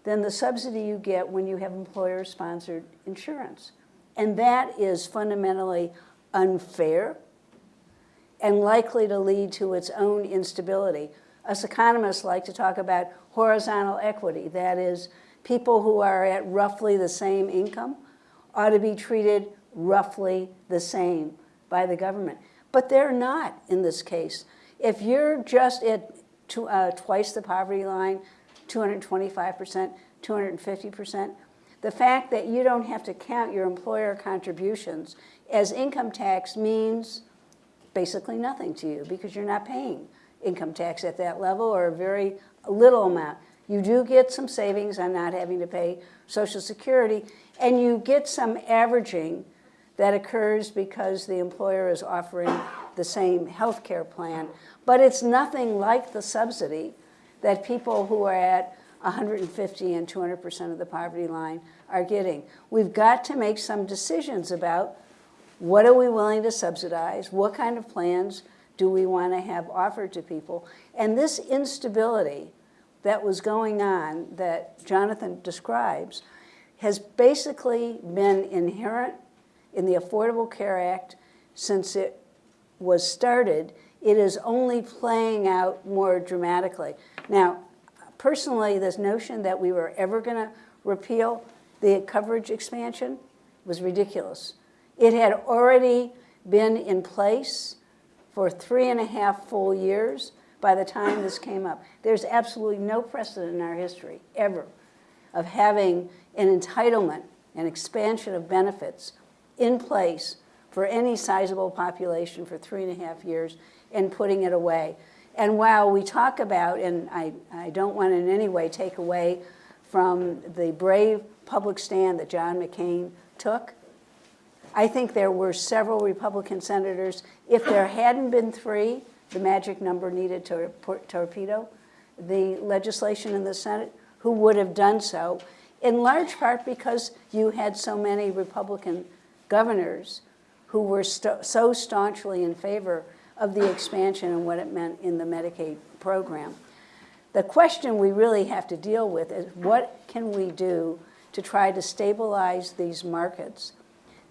than the subsidy you get when you have employer-sponsored insurance. And that is fundamentally unfair and likely to lead to its own instability. Us economists like to talk about horizontal equity. That is, people who are at roughly the same income ought to be treated roughly the same by the government. But they're not in this case. If you're just at two, uh, twice the poverty line, 225%, 250%, the fact that you don't have to count your employer contributions as income tax means basically nothing to you because you're not paying income tax at that level or a very little amount. You do get some savings on not having to pay Social Security, and you get some averaging that occurs because the employer is offering the same health care plan. But it's nothing like the subsidy that people who are at 150 and 200% of the poverty line are getting. We've got to make some decisions about what are we willing to subsidize, what kind of plans do we want to have offered to people, and this instability that was going on that Jonathan describes has basically been inherent in the Affordable Care Act since it was started. It is only playing out more dramatically. Now, personally, this notion that we were ever going to repeal the coverage expansion was ridiculous. It had already been in place for three and a half full years by the time this came up. There's absolutely no precedent in our history, ever, of having an entitlement, an expansion of benefits in place for any sizable population for three and a half years and putting it away. And while we talk about, and I, I don't want in any way take away from the brave public stand that John McCain took, I think there were several Republican senators. If there hadn't been three, the magic number needed to torpedo the legislation in the Senate, who would have done so, in large part because you had so many Republican governors who were so staunchly in favor of the expansion and what it meant in the Medicaid program. The question we really have to deal with is what can we do to try to stabilize these markets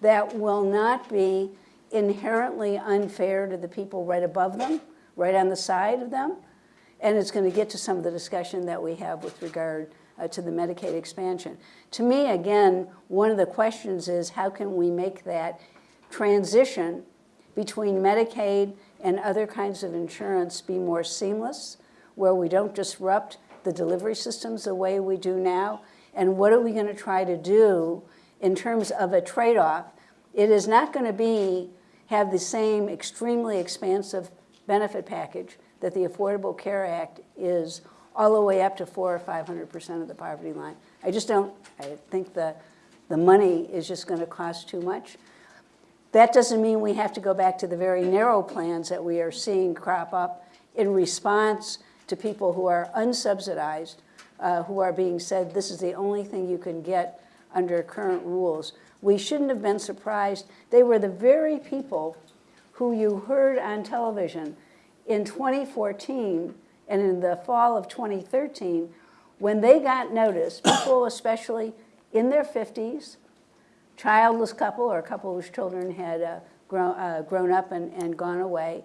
that will not be inherently unfair to the people right above them, right on the side of them, and it's going to get to some of the discussion that we have with regard uh, to the Medicaid expansion. To me, again, one of the questions is how can we make that transition between Medicaid and other kinds of insurance be more seamless, where we don't disrupt the delivery systems the way we do now, and what are we going to try to do in terms of a trade-off. It is not going to be have the same extremely expansive benefit package that the Affordable Care Act is all the way up to four or 500% of the poverty line. I just don't, I think the, the money is just going to cost too much. That doesn't mean we have to go back to the very narrow plans that we are seeing crop up in response to people who are unsubsidized, uh, who are being said this is the only thing you can get under current rules. We shouldn't have been surprised. They were the very people who you heard on television in 2014 and in the fall of 2013 when they got notice, people especially in their 50s, childless couple or a couple whose children had uh, grown, uh, grown up and, and gone away,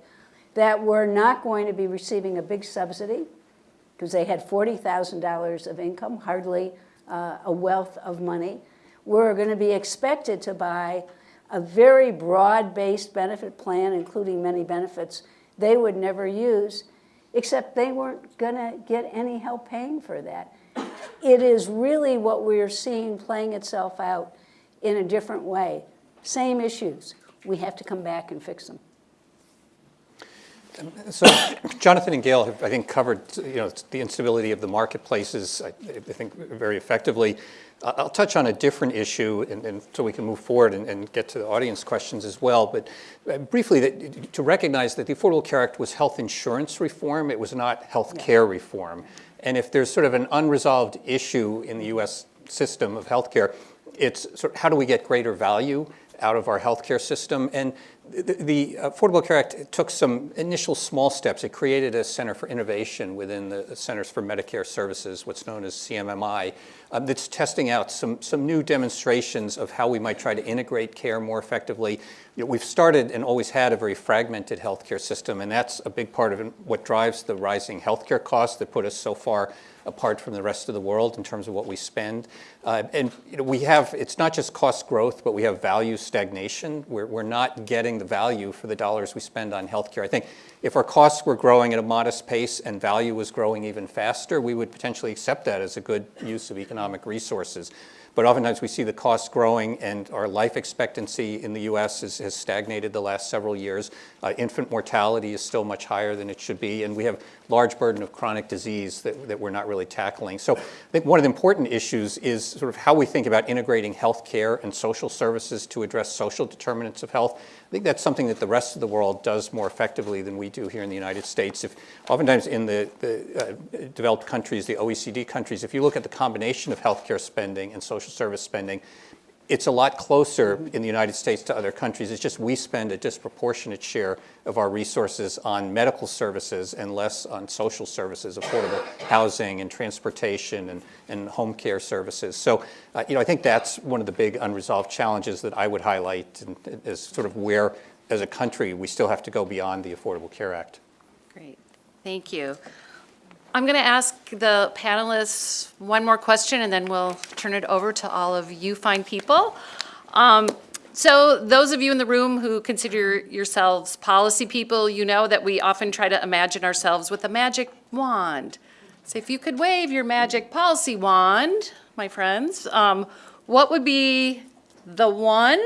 that were not going to be receiving a big subsidy because they had $40,000 of income, hardly uh, a wealth of money, We're going to be expected to buy a very broad-based benefit plan, including many benefits they would never use, except they weren't going to get any help paying for that. It is really what we're seeing playing itself out in a different way. Same issues. We have to come back and fix them. So Jonathan and Gail have, I think, covered, you know, the instability of the marketplaces, I I think, very effectively. I'll touch on a different issue, and, and so we can move forward and, and get to the audience questions as well. But uh, briefly, that, to recognize that the Affordable Care Act was health insurance reform, it was not health care reform. And if there's sort of an unresolved issue in the U.S. system of healthcare, it's sort of how do we get greater value out of our healthcare system? And the, Affordable Care Act took some initial small steps. It created a Center for Innovation within the Centers for Medicare Services, what's known as CMMI, um, that's testing out some, some new demonstrations of how we might try to integrate care more effectively. You know, we've started and always had a very fragmented healthcare system, and that's a big part of what drives the rising healthcare costs that put us so far apart from the rest of the world in terms of what we spend. Uh, and you know, we have, it's not just cost growth, but we have value stagnation. We're, we're not getting the value for the dollars we spend on healthcare. I think if our costs were growing at a modest pace and value was growing even faster, we would potentially accept that as a good use of economic resources. But oftentimes we see the costs growing and our life expectancy in the US is, has stagnated the last several years. Uh, infant mortality is still much higher than it should be, and we have large burden of chronic disease that, that we're not really tackling. So I think one of the important issues is sort of how we think about integrating health care and social services to address social determinants of health. I think that's something that the rest of the world does more effectively than we do here in the United States. If, oftentimes in the, the uh, developed countries, the OECD countries, if you look at the combination of healthcare spending and social service spending, it's a lot closer in the United States to other countries. It's just we spend a disproportionate share of our resources on medical services and less on social services, affordable housing and transportation and, and home care services. So, uh, you know, I think that's one of the big unresolved challenges that I would highlight as sort of where, as a country, we still have to go beyond the Affordable Care Act. Great, thank you. I'm going to ask the panelists one more question, and then we'll turn it over to all of you fine people. Um, So those of you in the room who consider yourselves policy people, you know that we often try to imagine ourselves with a magic wand. So if you could wave your magic policy wand, my friends, um, what would be the one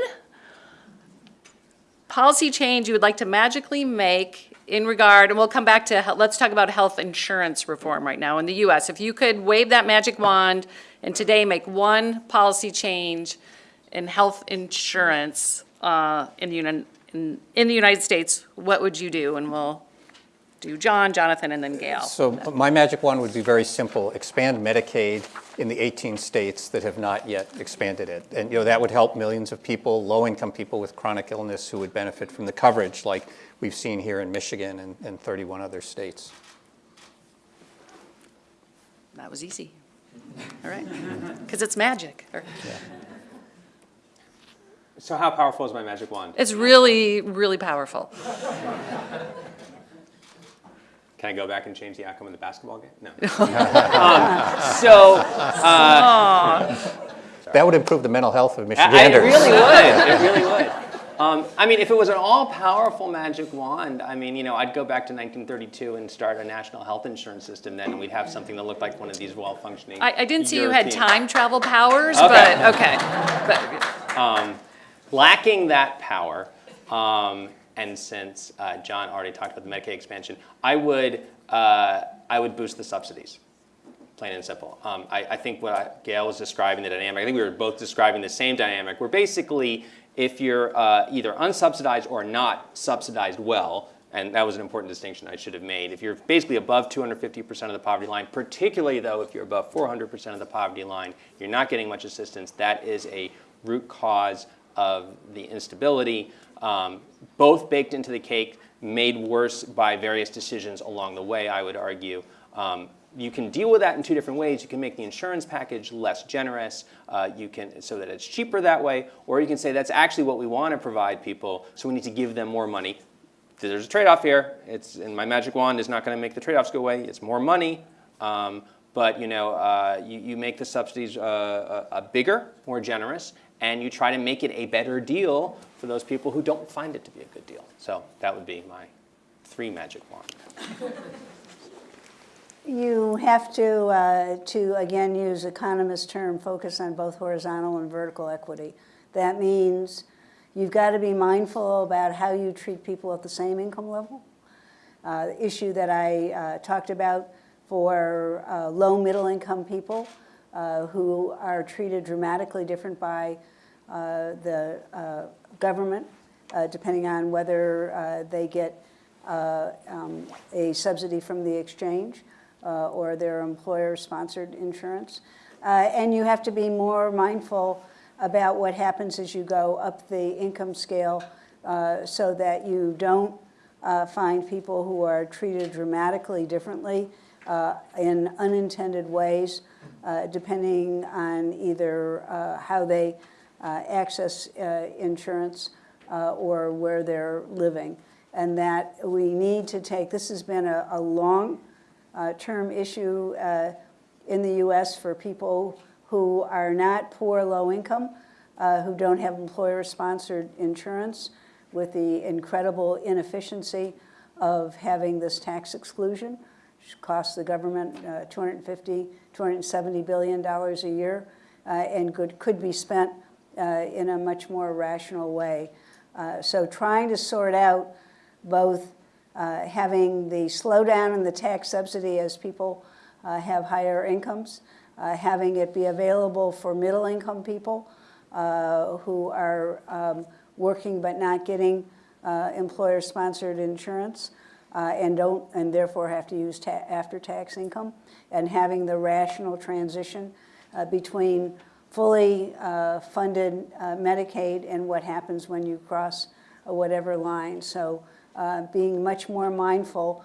policy change you would like to magically make in regard, and we'll come back to, let's talk about health insurance reform right now in the US. If you could wave that magic wand and today make one policy change in health insurance uh, in the Uni- in in the United States, what would you do? And we'll do John, Jonathan, and then Gail. So my magic wand would be very simple, expand Medicaid in the 18 states that have not yet expanded it. And, you know, that would help millions of people, low-income people with chronic illness who would benefit from the coverage like we've seen here in Michigan and, and 31 other states. That was easy. All right, because it's magic. Or- So how powerful is my magic wand? It's really, really powerful. Can I go back and change the outcome of the basketball game? No. um, so That would improve the mental health of I- I- it really would. It really would. Um, I mean, if it was an all-powerful magic wand, I mean, you know, I'd go back to 1932 and start a national health insurance system. Then and we'd have something that looked like one of these well-functioning. I, I didn't see you had time travel powers, Okay. but, okay. But, lacking that power, um, and since uh, John already talked about the Medicaid expansion, I would uh, I would boost the subsidies, plain and simple. Um, I, I think what I, Gail was describing the dynamic. I think we were both describing the same dynamic. Where basically, if you're uh, either unsubsidized or not subsidized well. And that was an important distinction I should have made. If you're basically above 250% of the poverty line, particularly though if you're above 400% of the poverty line, you're not getting much assistance. That is a root cause of the instability, um, both baked into the cake, made worse by various decisions along the way, I would argue. Um, you can deal with that in two different ways. You can make the insurance package less generous, uh, you can so that it's cheaper that way, or you can say that's actually what we want to provide people, so we need to give them more money. There's a trade-off here. It's and my magic wand is not going to make the trade-offs go away. It's more money, um, but you know, uh, you, you make the subsidies uh, uh, uh, bigger, more generous, and you try to make it a better deal for those people who don't find it to be a good deal. So that would be my three magic wand. You have to, uh, to again use economist term, focus on both horizontal and vertical equity. That means you've got to be mindful about how you treat people at the same income level. uh, issue that I uh, talked about for uh, low middle income people uh, who are treated dramatically different by uh, the uh, government, uh, depending on whether uh, they get uh, um, a subsidy from the exchange or their employer-sponsored insurance. And you have to be more mindful about what happens as you go up the income scale so that you don't find people who are treated dramatically differently uh, in unintended ways, uh, depending on either uh, how they uh, access uh, insurance uh, or where they're living. And that we need to take, this has been a, a long-term issue uh, in the US for people who are not poor, low income, who don't have employer-sponsored insurance, with the incredible inefficiency of having this tax exclusion, costs the government uh, 250, 270 billion dollars a year, uh, and could, could be spent uh, in a much more rational way. Uh, So trying to sort out both uh, having the slowdown in the tax subsidy as people uh, have higher incomes, having it be available for middle-income people uh, who are um, working but not getting employer-sponsored insurance uh, and don't, and therefore have to use ta- after-tax income, and having the rational transition uh, between fully uh, funded uh, Medicaid and what happens when you cross uh, whatever line. So uh, being much more mindful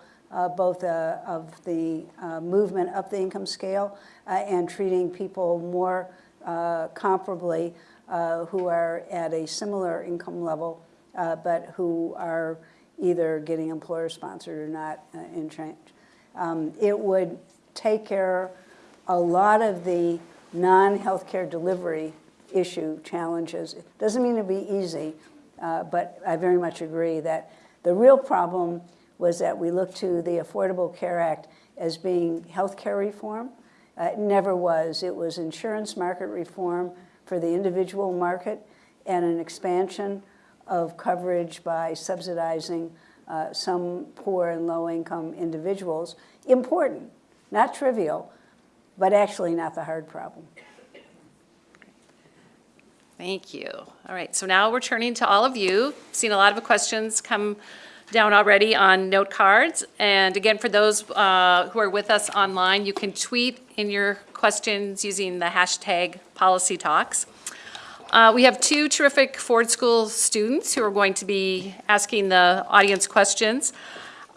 both of the movement up the income scale and treating people more comparably who are at a similar income level, but who are either getting employer-sponsored or not uh, entrenched. Um, It would take care a lot of the non-healthcare delivery issue challenges. It doesn't mean it'll be easy, uh, but I very much agree that the real problem was that we looked to the Affordable Care Act as being healthcare reform. Uh, It never was. It was insurance market reform for the individual market and an expansion of coverage by subsidizing uh, some poor and low-income individuals. Important, not trivial, but actually not the hard problem. Thank you. All right, so now we're turning to all of you. Seen a lot of questions come down already on note cards. And again, for those uh, who are with us online, you can tweet in your questions using the hashtag Policy Talks. Uh, We have two terrific Ford School students who are going to be asking the audience questions.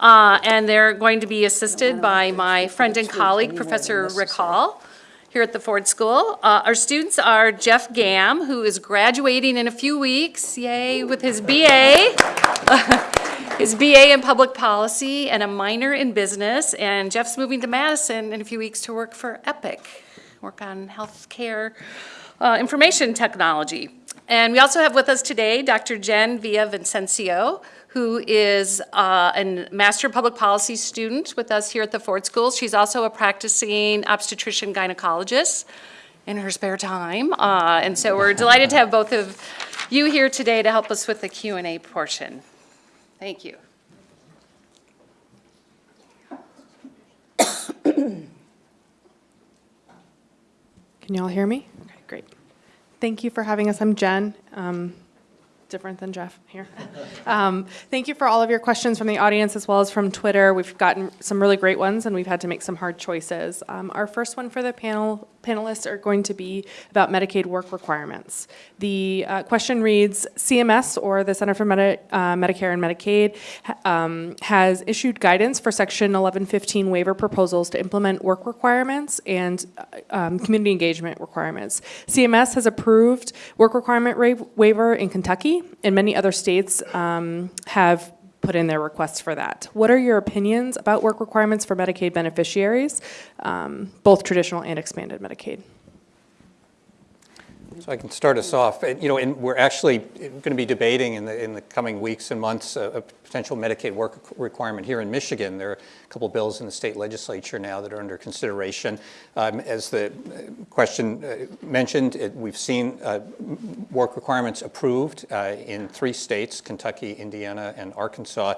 Uh, And they're going to be assisted by my friend and colleague, Professor Rick Hall, here at the Ford School. Uh, Our students are Jeff Gam, who is graduating in a few weeks, yay, with his BA, his BA in Public Policy and a minor in Business. And Jeff's moving to Madison in a few weeks to work for Epic, work on healthcare uh, information technology. And we also have with us today Dr. Jen Villavicencio, who is uh, a Master Public Policy student with us here at the Ford School. She's also a practicing obstetrician gynecologist in her spare time. Uh, And so we're delighted to have both of you here today to help us with the Q and A portion. Thank you. Can you all hear me? Thank you for having us. I'm Jen. Um, different than Jeff here. Um, Thank you for all of your questions from the audience as well as from Twitter. We've gotten some really great ones and we've had to make some hard choices. Um, Our first one for the panel, panelists are going to be about Medicaid work requirements. The uh, question reads, CMS or the Center for Medi- uh, Medicare and Medicaid um, has issued guidance for Section 1115 waiver proposals to implement work requirements and uh, um, community engagement requirements. CMS has approved work requirement waiver in Kentucky, and many other states um, have put in their requests for that. What are your opinions about work requirements for Medicaid beneficiaries, um, both traditional and expanded Medicaid? So I can start us off. And, You know, and we're actually going to be debating in the, in the coming weeks and months a a potential Medicaid work requirement here in Michigan. There are a couple bills in the state legislature now that are under consideration. Um, As the question uh, mentioned, it- we've seen uh, work requirements approved uh, in three states, Kentucky, Indiana, and Arkansas.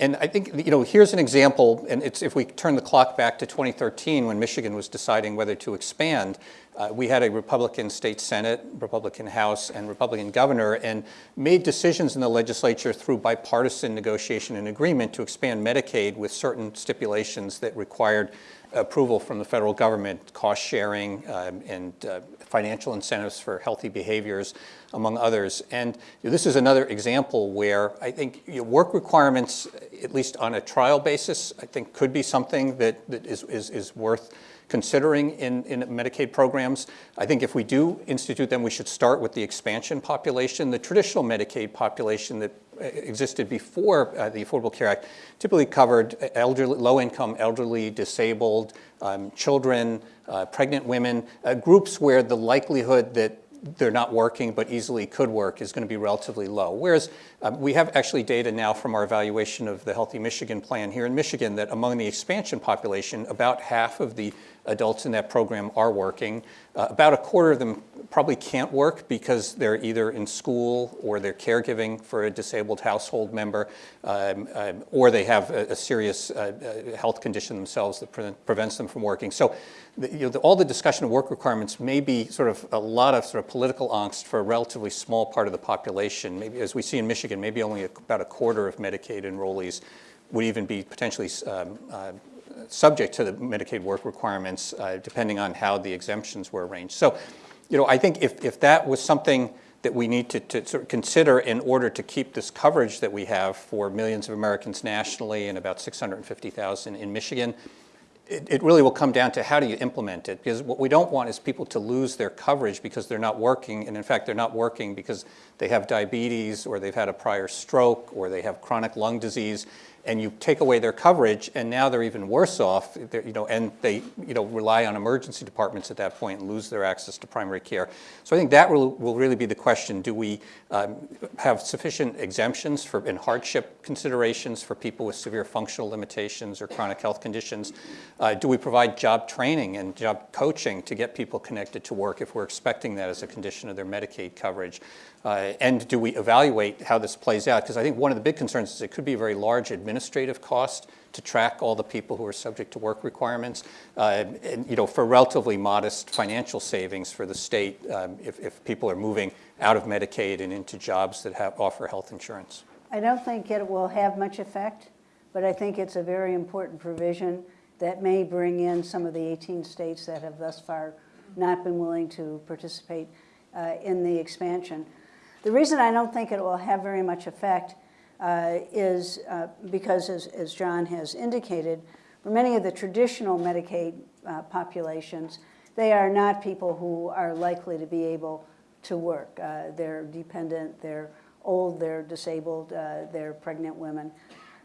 And I think, you know, here's an example, and it's, if we turn the clock back to 2013, when Michigan was deciding whether to expand, uh, we had a Republican state Senate, Republican House, and Republican governor, and made decisions in the legislature through bipartisan negotiation and agreement to expand Medicaid with certain stipulations that required approval from the federal government, cost sharing um, and uh, financial incentives for healthy behaviors, among others. And you know, this is another example where I think you know, work requirements, at least on a trial basis, I think could be something that, that is, is, is worth considering in, in Medicaid programs. I think if we do institute them, we should start with the expansion population. The traditional Medicaid population that uh, existed before uh, the Affordable Care Act typically covered elderly, low-income, elderly, disabled, um, children, uh, pregnant women, uh, groups where the likelihood that they're not working but easily could work is going to be relatively low. Whereas um, we have actually data now from our evaluation of the Healthy Michigan plan here in Michigan that among the expansion population, about half of the adults in that program are working. Uh, about a quarter of them probably can't work because they're either in school or they're caregiving for a disabled household member, um, um, or they have a, a serious uh, uh, health condition themselves that pre prevents them from working. So the, you know, the, all the discussion of work requirements may be sort of a lot of sort of political angst for a relatively small part of the population. Maybe as we see in Michigan, maybe only about a quarter of Medicaid enrollees would even be potentially um, uh, subject to the Medicaid work requirements, uh, depending on how the exemptions were arranged. So, you know, I think if, if that was something that we need to, to sort of consider in order to keep this coverage that we have for millions of Americans nationally and about 650,000 in Michigan, it, it really will come down to how do you implement it? Because what we don't want is people to lose their coverage because they're not working, and in fact, they're not working because they have diabetes or they've had a prior stroke or they have chronic lung disease, and you take away their coverage, and now they're even worse off, you know, and they you know, rely on emergency departments at that point and lose their access to primary care. So I think that will, will really be the question. Do we um, have sufficient exemptions for, and hardship considerations for people with severe functional limitations or chronic health conditions? Uh, do we provide job training and job coaching to get people connected to work if we're expecting that as a condition of their Medicaid coverage? Uh, and do we evaluate how this plays out? Because I think one of the big concerns is it could be a very large administrative cost to track all the people who are subject to work requirements, uh, and you know, for relatively modest financial savings for the state um, if, if people are moving out of Medicaid and into jobs that have, offer health insurance. I don't think it will have much effect, but I think it's a very important provision that may bring in some of the 18 states that have thus far not been willing to participate uh, in the expansion. The reason I don't think it will have very much effect uh, is uh, because, as, as, John has indicated, for many of the traditional Medicaid uh, populations, they are not people who are likely to be able to work. Uh, they're dependent, they're old, they're disabled, uh, they're pregnant women.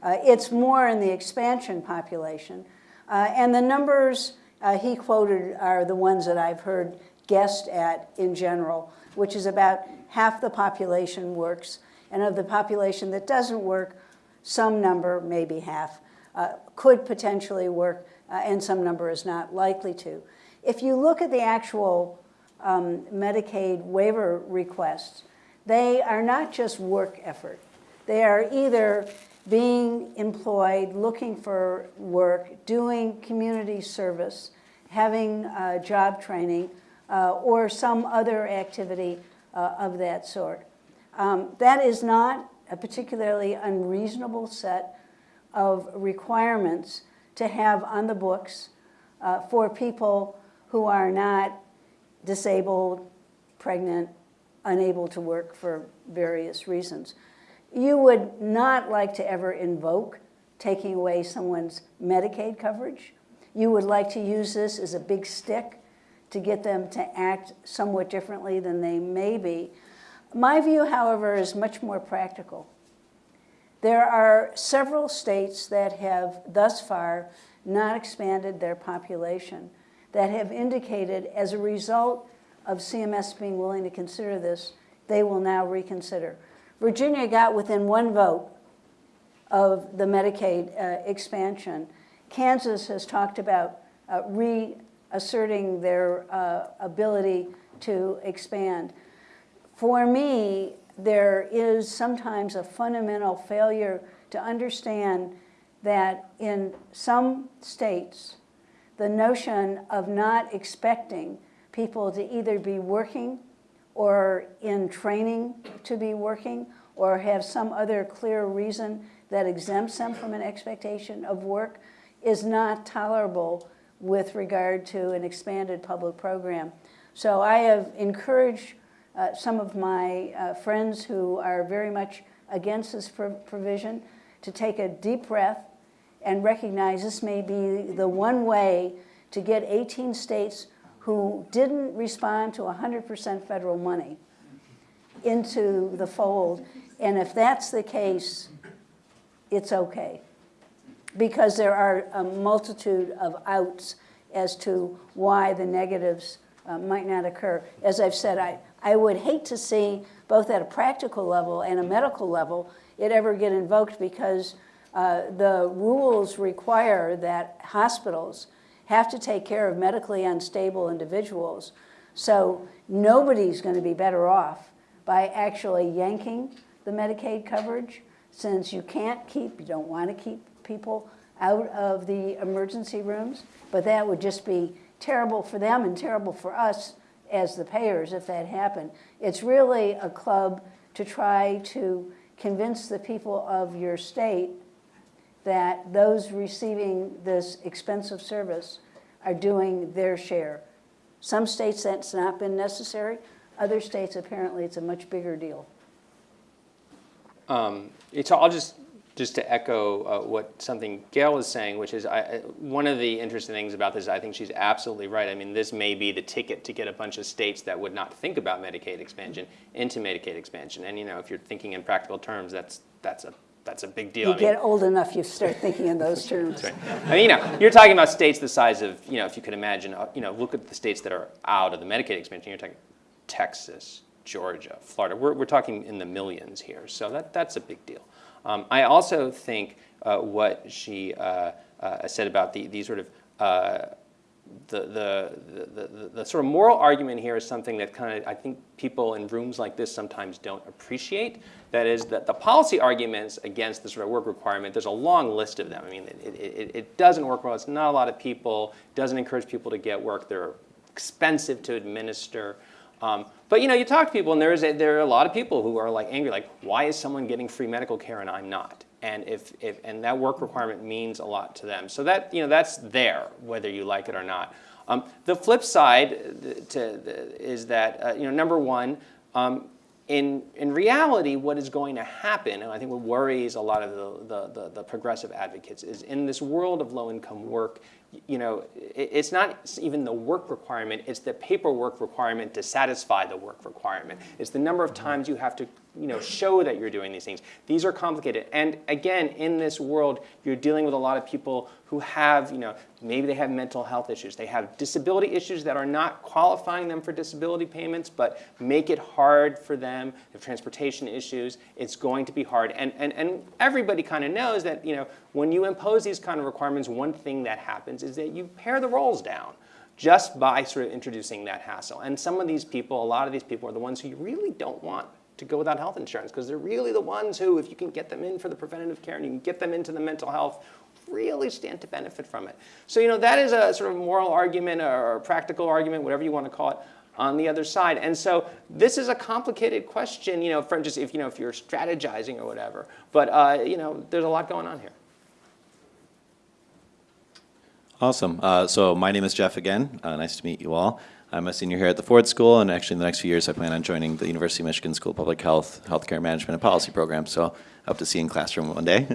Uh, it's more in the expansion population. and the numbers he quoted are the ones that I've heard guessed at in general, which is about half the population works, and of the population that doesn't work, some number, maybe half, uh, could potentially work, uh, and some number is not likely to. If you look at the actual um, Medicaid waiver requests, they are not just work effort. They are either being employed, looking for work, doing community service, having uh, job training, or some other activity uh, of that sort. Um, that is not a particularly unreasonable set of requirements to have on the books uh, for people who are not disabled, pregnant, unable to work for various reasons. You would not like to ever invoke taking away someone's Medicaid coverage. You would like to use this as a big stick to get them to act somewhat differently than they may be. My view, however, is much more practical. There are several states that have thus far not expanded their population that have indicated as a result of CMS being willing to consider this, they will now reconsider. Virginia got within one vote of the Medicaid uh, expansion. Kansas has talked about uh, re asserting their uh, ability to expand. For me, there is sometimes a fundamental failure to understand that in some states, the notion of not expecting people to either be working or in training to be working or have some other clear reason that exempts them from an expectation of work is not tolerable with regard to an expanded public program. So I have encouraged uh, some of my uh, friends who are very much against this pro- provision to take a deep breath and recognize this may be the one way to get 18 states who didn't respond to 100% federal money into the fold. And if that's the case, it's okay. Because there are a multitude of outs as to why the negatives uh, might not occur. As I've said, I, I would hate to see, both at a practical level and a medical level, it ever get invoked because uh, the rules require that hospitals have to take care of medically unstable individuals. So nobody's going to be better off by actually yanking the Medicaid coverage since you can't keep, you don't want to keep people out of the emergency rooms, but that would just be terrible for them and terrible for us as the payers if that happened. It's really a club to try to convince the people of your state that those receiving this expensive service are doing their share. Some states that's not been necessary, other states apparently it's a much bigger deal. Um, It's, I'll just, just to echo uh, what something Gail was saying, which is, I, one of the interesting things about this, I think she's absolutely right. I mean, this may be the ticket to get a bunch of states that would not think about Medicaid expansion into Medicaid expansion. And, you know, if you're thinking in practical terms, that's, that's a, that's a big deal. You I mean, get old enough, you start thinking in those terms. I mean, you know, you're talking about states the size of, you know, if you could imagine, uh, you know, look at the states that are out of the Medicaid expansion. You're talking Texas, Georgia, Florida. We're, we're talking in the millions here. So that, that's a big deal. Um, I also think uh, what she uh, uh, said about the, the sort of uh, the, the, the, the, sort of moral argument here is something that kind of I think people in rooms like this sometimes don't appreciate. That is that the policy arguments against the sort of work requirement, there's a long list of them. I mean, it, it, it, it doesn't work well. It's not a lot of people. doesn't encourage people to get work. They're expensive to administer. Um, but you know, you talk to people, and there is a, there are a lot of people who are like angry, like, why is someone getting free medical care and I'm not? And if, if and that work requirement means a lot to them. So that you know, that's there, whether you like it or not. Um, the flip side uh, to, is that uh, you know, number one, um, in, in reality, what is going to happen, and I think what worries a lot of the, the, the, the progressive advocates, is in this world of low-income work, you know, it's not even the work requirement, it's the paperwork requirement to satisfy the work requirement. It's the number of mm-hmm. times you have to, you know, show that you're doing these things. These are complicated. And again, in this world, you're dealing with a lot of people who have, you know, maybe they have mental health issues. They have disability issues that are not qualifying them for disability payments, but make it hard for them. They have transportation issues. It's going to be hard. And, and, and everybody kind of knows that, you know, when you impose these kind of requirements, one thing that happens is that you pare the rolls down just by sort of introducing that hassle. And some of these people, a lot of these people are the ones who you really don't want to go without health insurance because they're really the ones who, if you can get them in for the preventative care and you can get them into the mental health, really stand to benefit from it. So, you know, that is a sort of moral argument or practical argument, whatever you want to call it, on the other side. And so this is a complicated question, you know, from just if, you know, if you're strategizing or whatever. But, uh, you know, there's a lot going on here. Awesome. Uh, so my name is Jeff again. Uh, nice to meet you all. I'm a senior here at the Ford School, and actually in the next few years I plan on joining the University of Michigan School of Public Health, Healthcare Management and Policy program. So hope to see you in classroom one day.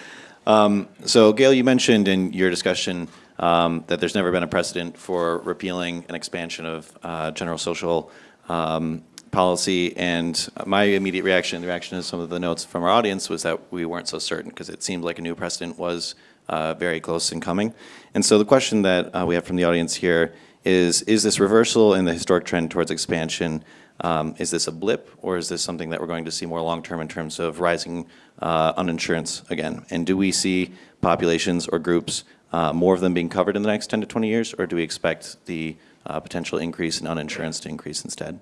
um, so Gail, you mentioned in your discussion um, that there's never been a precedent for repealing an expansion of uh, general social um, policy, and my immediate reaction, the reaction to some of the notes from our audience, was that we weren't so certain because it seemed like a new precedent was uh, very close in coming. And so the question that uh, we have from the audience here is, is this reversal in the historic trend towards expansion, um, is this a blip, or is this something that we're going to see more long-term in terms of rising uh, uninsurance again? And do we see populations or groups, uh, more of them being covered in the next 10 to 20 years, or do we expect the uh, potential increase in uninsurance to increase instead?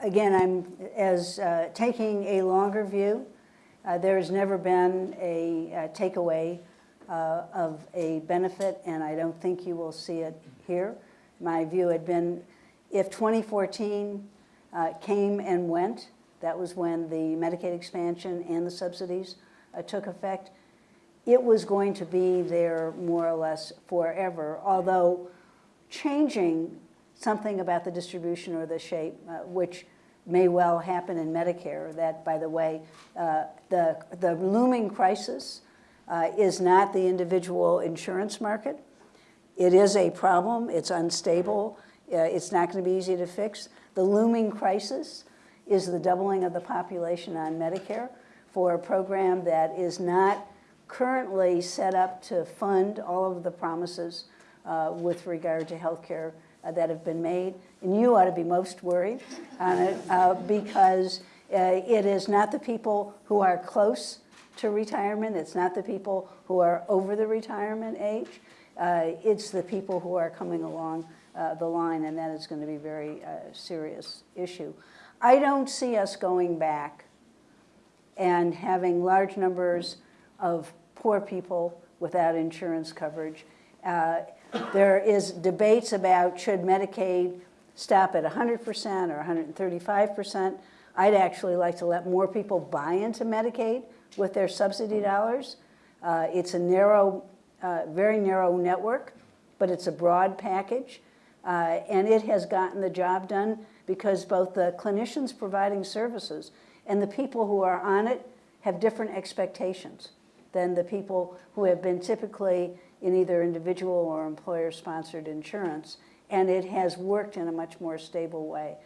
again, I'm as uh, taking a longer view. Uh, There has never been a uh, takeaway uh, of a benefit, and I don't think you will see it here. My view had been, if 2014 uh, came and went, that was when the Medicaid expansion and the subsidies uh, took effect, it was going to be there more or less forever, although changing something about the distribution or the shape, uh, which may well happen in Medicare, that, by the way, uh, the, the looming crisis uh, is not the individual insurance market. It is a problem, it's unstable, uh, it's not going to be easy to fix. The looming crisis is the doubling of the population on Medicare for a program that is not currently set up to fund all of the promises uh, with regard to health care uh, that have been made. And you ought to be most worried on it uh, because uh, it is not the people who are close to retirement, it's not the people who are over the retirement age, uh, it's the people who are coming along uh, the line, and that is going to be a very uh, serious issue. I don't see us going back and having large numbers of poor people without insurance coverage. Uh, There is debates about should Medicaid stop at 100% or 135%. I'd actually like to let more people buy into Medicaid with their subsidy dollars. Uh, It's a narrow, uh, very narrow network, but it's a broad package. Uh, And it has gotten the job done because both the clinicians providing services and the people who are on it have different expectations than the people who have been typically in either individual or employer-sponsored insurance, and it has worked in a much more stable way.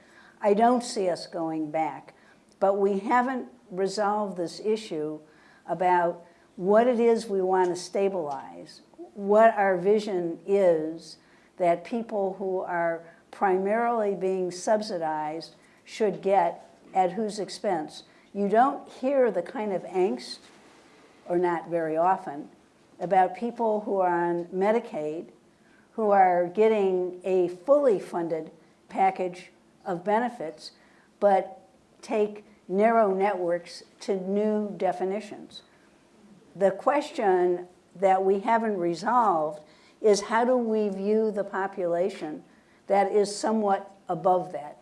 I don't see us going back, but we haven't resolved this issue about what it is we want to stabilize, what our vision is that people who are primarily being subsidized should get at whose expense. You don't hear the kind of angst, or not very often, about people who are on Medicaid who are getting a fully funded package of benefits, but take narrow networks to new definitions. The question that we haven't resolved is how do we view the population that is somewhat above that?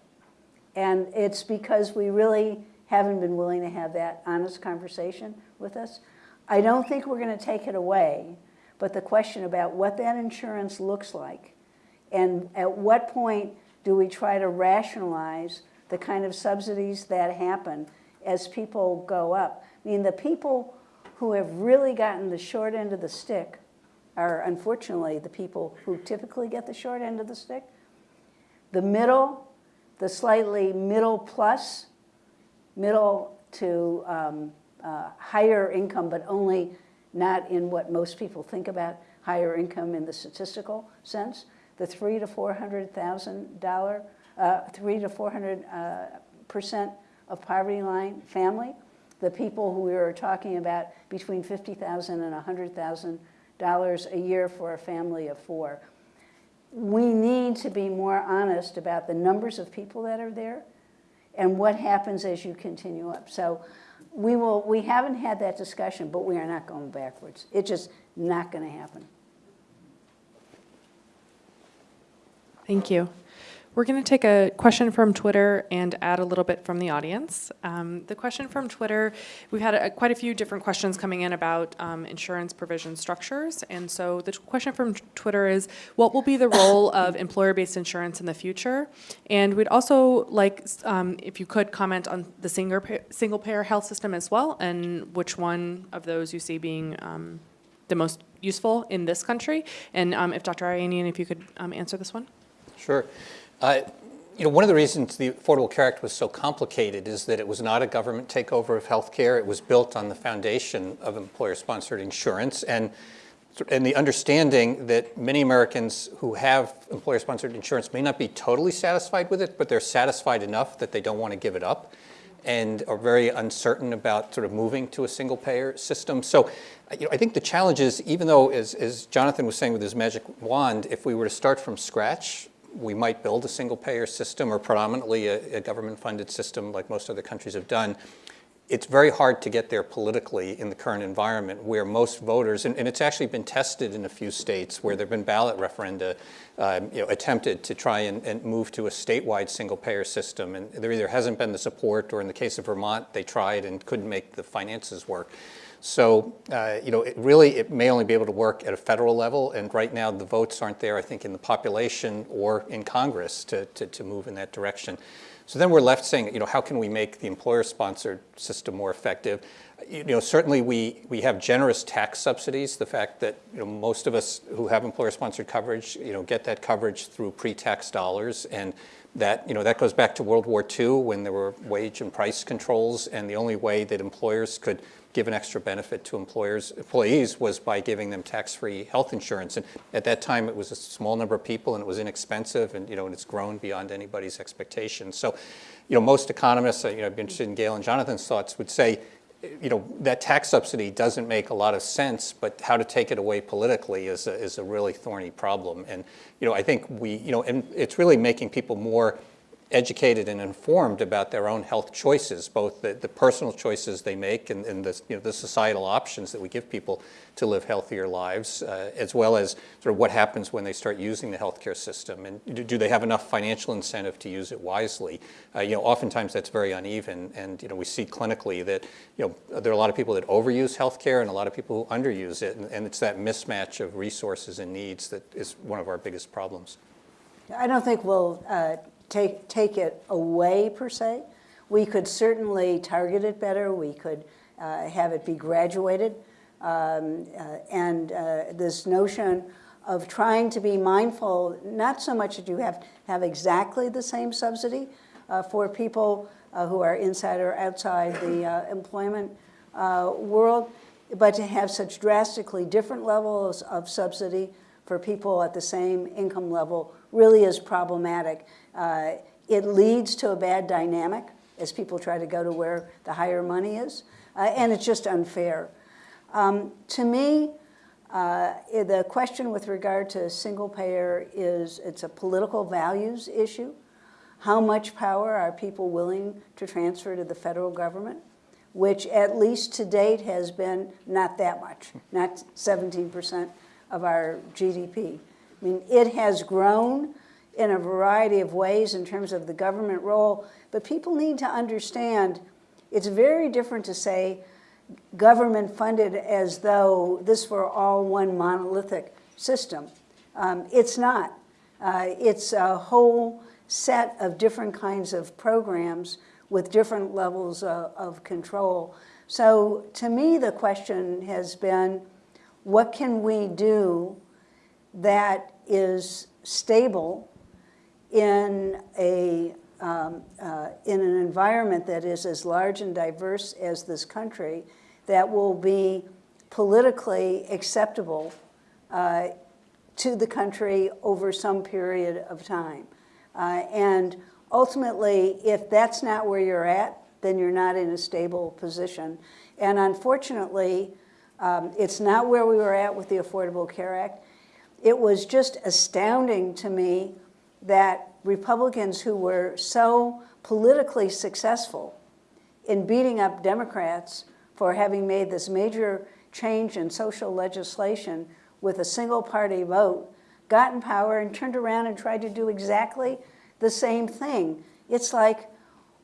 And it's because we really haven't been willing to have that honest conversation with us. I don't think we're going to take it away, but the question about what that insurance looks like and at what point do we try to rationalize the kind of subsidies that happen as people go up. I mean, the people who have really gotten the short end of the stick are unfortunately the people who typically get the short end of the stick. The middle, the slightly middle plus, middle to um, uh, higher income, but only not in what most people think about higher income in the statistical sense. The three to four hundred thousand dollar, uh, three to four hundred uh, percent of poverty line family. The people who we were talking about between fifty thousand and a hundred thousand dollars a year for a family of four. We need to be more honest about the numbers of people that are there and what happens as you continue up. So we will, we haven't had that discussion, but we are not going backwards. It's just not going to happen. Thank you. We're going to take a question from Twitter and add a little bit from the audience. Um, the question from Twitter, we've had a, quite a few different questions coming in about um, insurance provision structures. And so the question from Twitter is, what will be the role of employer-based insurance in the future? And we'd also like, um, if you could comment on the single, single health system as well, and which one of those you see being um, the most useful in this country. And um, if Dr. Ayanian, if you could um, answer this one. Sure. Uh, you know, one of the reasons the Affordable Care Act was so complicated is that it was not a government takeover of health care. It was built on the foundation of employer-sponsored insurance and, and the understanding that many Americans who have employer-sponsored insurance may not be totally satisfied with it, but they're satisfied enough that they don't want to give it up and are very uncertain about sort of moving to a single payer system. So you know, I think the challenge is, even though, as, as Jonathan was saying with his magic wand, if we were to start from scratch, we might build a single-payer system or predominantly a, a government-funded system like most other countries have done, it's very hard to get there politically in the current environment where most voters, and, and it's actually been tested in a few states where there have been ballot referenda um, you know, attempted to try and, and move to a statewide single-payer system. And there either hasn't been the support or in the case of Vermont, they tried and couldn't make the finances work. So, uh, you know, it really, it may only be able to work at a federal level, and right now the votes aren't there, I think, in the population or in Congress to, to, to move in that direction. So then we're left saying, you know, how can we make the employer-sponsored system more effective? You know, certainly we, we have generous tax subsidies. The fact that, you know, most of us who have employer-sponsored coverage, you know, get that coverage through pre-tax dollars. And that, you know, that goes back to World War II when there were wage and price controls. And the only way that employers could give an extra benefit to employers, employees was by giving them tax-free health insurance. And at that time, it was a small number of people, and it was inexpensive, and you know, and it's grown beyond anybody's expectations. So, you know, most economists, uh, you know, I'd be interested in Gail and Jonathan's thoughts, would say, you know, that tax subsidy doesn't make a lot of sense, but how to take it away politically is a, is a really thorny problem. And, you know, I think we, you know, and it's really making people more educated and informed about their own health choices, both the, the personal choices they make and, and the, you know, the societal options that we give people to live healthier lives, uh, as well as sort of what happens when they start using the healthcare system. And do, do they have enough financial incentive to use it wisely? Uh, you know, oftentimes that's very uneven. And, you know, we see clinically that, you know, there are a lot of people that overuse healthcare and a lot of people who underuse it. And, and it's that mismatch of resources and needs that is one of our biggest problems. I don't think we'll uh, take, take it away per se. We could certainly target it better. We could uh, have it be graduated. Um, uh, and uh, this notion of trying to be mindful, not so much that you have have exactly the same subsidy uh, for people uh, who are inside or outside the uh, employment world, but to have such drastically different levels of subsidy for people at the same income level really is problematic. Uh, it leads to a bad dynamic as people try to go to where the higher money is, uh, and it's just unfair. Um, to me, uh, the question with regard to single payer is it's a political values issue. How much power are people willing to transfer to the federal government? Which at least to date has been not that much, not 17% of our GDP. I mean, it has grown in a variety of ways in terms of the government role, but people need to understand it's very different to say government funded as though this were all one monolithic system. Um, it's not. Uh, it's a whole set of different kinds of programs with different levels of, of control. So to me, the question has been, what can we do that is stable in a um, uh, in an environment that is as large and diverse as this country that will be politically acceptable uh, to the country over some period of time. Uh, and ultimately, if that's not where you're at, then you're not in a stable position. And unfortunately, um, it's not where we were at with the Affordable Care Act. It was just astounding to me that Republicans who were so politically successful in beating up Democrats for having made this major change in social legislation with a single party vote got in power and turned around and tried to do exactly the same thing. It's like,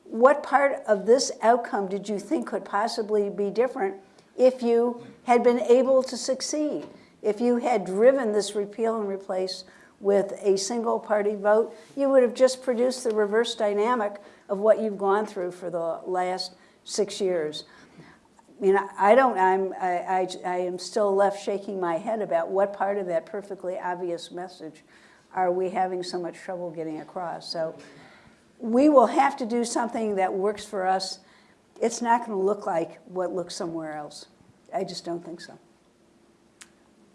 what part of this outcome did you think could possibly be different if you had been able to succeed? If you had driven this repeal and replace with a single party vote, you would have just produced the reverse dynamic of what you've gone through for the last six years. I mean, I don't, I'm, I, I, I am still left shaking my head about what part of that perfectly obvious message are we having so much trouble getting across. So we will have to do something that works for us. It's not going to look like what looks somewhere else. I just don't think so.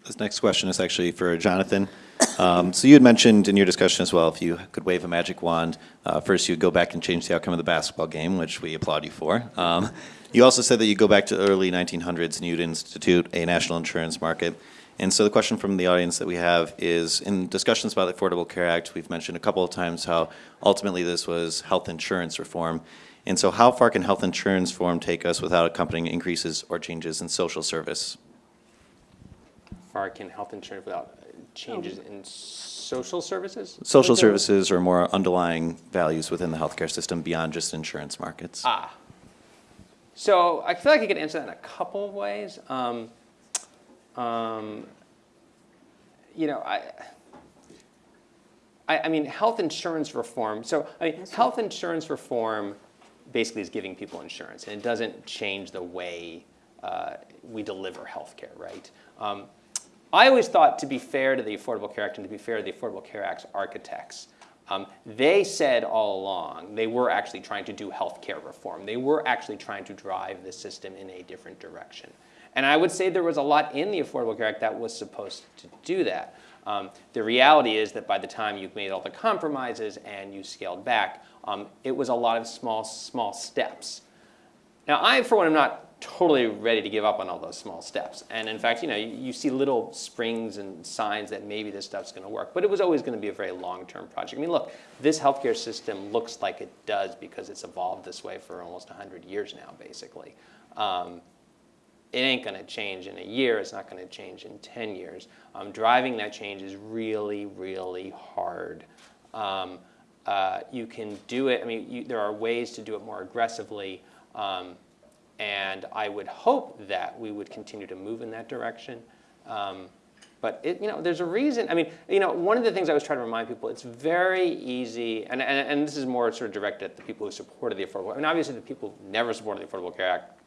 This next question is actually for Jonathan. Um, so you had mentioned in your discussion as well, if you could wave a magic wand, uh, first you'd go back and change the outcome of the basketball game, which we applaud you for. Um, you also said that you'd go back to the early 1900s and you'd institute a national insurance market. And so the question from the audience that we have is, in discussions about the Affordable Care Act, we've mentioned a couple of times how ultimately this was health insurance reform. And so how far can health insurance reform take us without accompanying increases or changes in social service? How far can health insurance without changes in social services? Social With services or more underlying values within the healthcare system beyond just insurance markets? Ah. So I feel like I could answer that in a couple of ways. Um, um, you know, I, I, I mean, health insurance reform. So I mean, health insurance reform basically is giving people insurance, and it doesn't change the way uh, we deliver health care, right? Um, I always thought, to be fair to the Affordable Care Act and to be fair to the Affordable Care Act's architects, um, they said all along they were actually trying to do health care reform. They were actually trying to drive the system in a different direction. And I would say there was a lot in the Affordable Care Act that was supposed to do that. Um, the reality is that by the time you've made all the compromises and you scaled back, um, it was a lot of small, small steps. Now, I, for one, am not totally ready to give up on all those small steps. And in fact, you know, you, you see little springs and signs that maybe this stuff's going to work. But it was always going to be a very long-term project. I mean, look, this healthcare system looks like it does because it's evolved this way for almost 100 years now, basically. Um, it ain't going to change in a year. It's not going to change in 10 years. Um, driving that change is really, really hard. Um, uh, you can do it. I mean, you, there are ways to do it more aggressively. Um, and I would hope that we would continue to move in that direction. Um, but it, you know, there's a reason. I mean, you know, one of the things I was trying to remind people, it's very easy, and, and, and this is more sort of directed at the people who supported the Affordable. I mean, obviously, the people who never supported the Affordable Care Act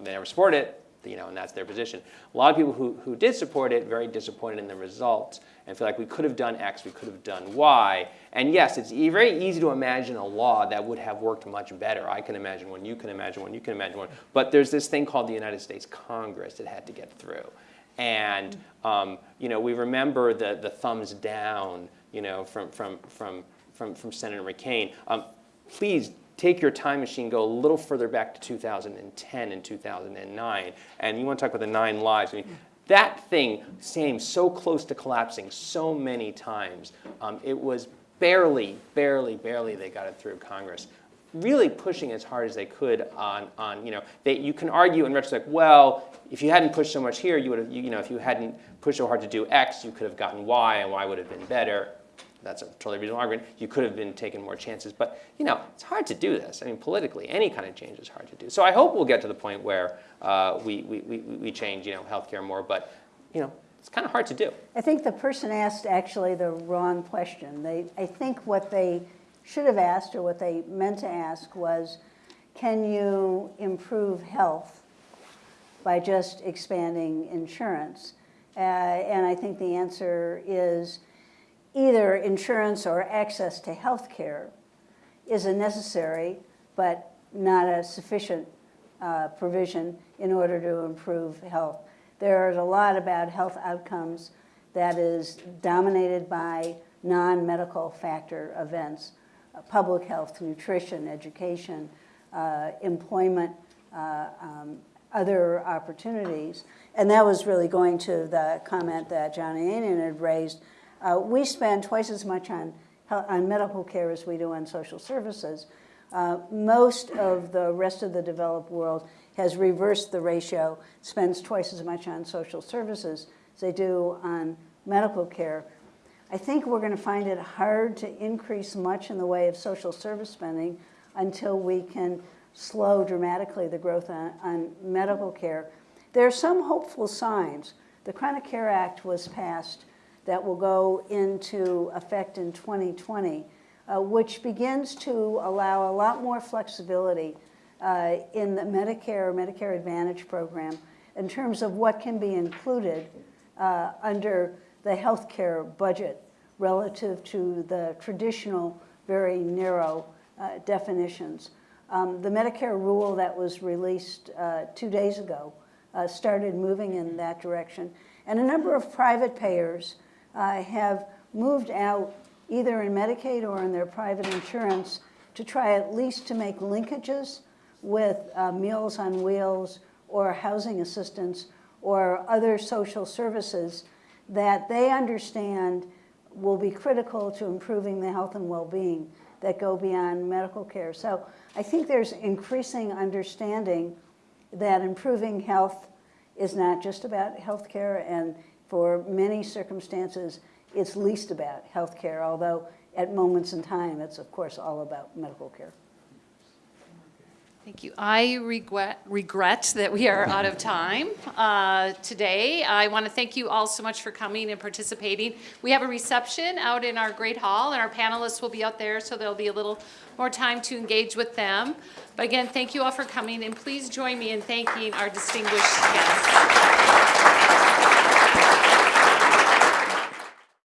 they never support it, you know, and that's their position. A lot of people who, who did support it, very disappointed in the results and feel like we could have done X, we could have done Y. And yes, it's e- very easy to imagine a law that would have worked much better. I can imagine one, you can imagine one, you can imagine one. But there's this thing called the United States Congress that had to get through. And, um, you know, we remember the, the thumbs down, you know, from, from, from, from, from Senator McCain. Um, please take your time machine, go a little further back to 2010 and 2009, and you want to talk about the nine lives. I mean, that thing came so close to collapsing so many times. Um, it was barely, barely, barely they got it through Congress. Really pushing as hard as they could on, on you know, they, you can argue in retrospect, well, if you hadn't pushed so much here, you would have, you, you know, if you hadn't pushed so hard to do X, you could have gotten Y, and Y would have been better that's a totally reasonable argument. You could have been taking more chances, but you know, it's hard to do this. I mean, politically, any kind of change is hard to do. So I hope we'll get to the point where uh, we, we, we, we change, you know, healthcare more, but you know, it's kind of hard to do. I think the person asked actually the wrong question. They, I think what they should have asked or what they meant to ask was, can you improve health by just expanding insurance? Uh, and I think the answer is either insurance or access to health care is a necessary but not a sufficient uh, provision in order to improve health. There's a lot about health outcomes that is dominated by non-medical factor events, uh, public health, nutrition, education, uh, employment, uh, um, other opportunities. And that was really going to the comment that John Ayanian had raised. Uh, we spend twice as much on, on medical care as we do on social services. Uh, most of the rest of the developed world has reversed the ratio, spends twice as much on social services as they do on medical care. I think we're going to find it hard to increase much in the way of social service spending until we can slow dramatically the growth on, on medical care. There are some hopeful signs. The Chronic Care Act was passed that will go into effect in 2020, uh, which begins to allow a lot more flexibility uh, in the Medicare, or Medicare Advantage program in terms of what can be included uh, under the healthcare budget relative to the traditional, very narrow uh, definitions. Um, the Medicare rule that was released uh, two days ago uh, started moving in that direction. And a number of private payers have moved out either in Medicaid or in their private insurance to try at least to make linkages with uh, Meals on Wheels or housing assistance or other social services that they understand will be critical to improving the health and well-being that go beyond medical care. So I think there's increasing understanding that improving health is not just about healthcare, and for many circumstances, it's least about healthcare, although at moments in time, it's of course all about medical care. Thank you. I regret, regret that we are out of time uh, today. I want to thank you all so much for coming and participating. We have a reception out in our great hall, and our panelists will be out there, so there'll be a little more time to engage with them. But again, thank you all for coming, and please join me in thanking our distinguished guests.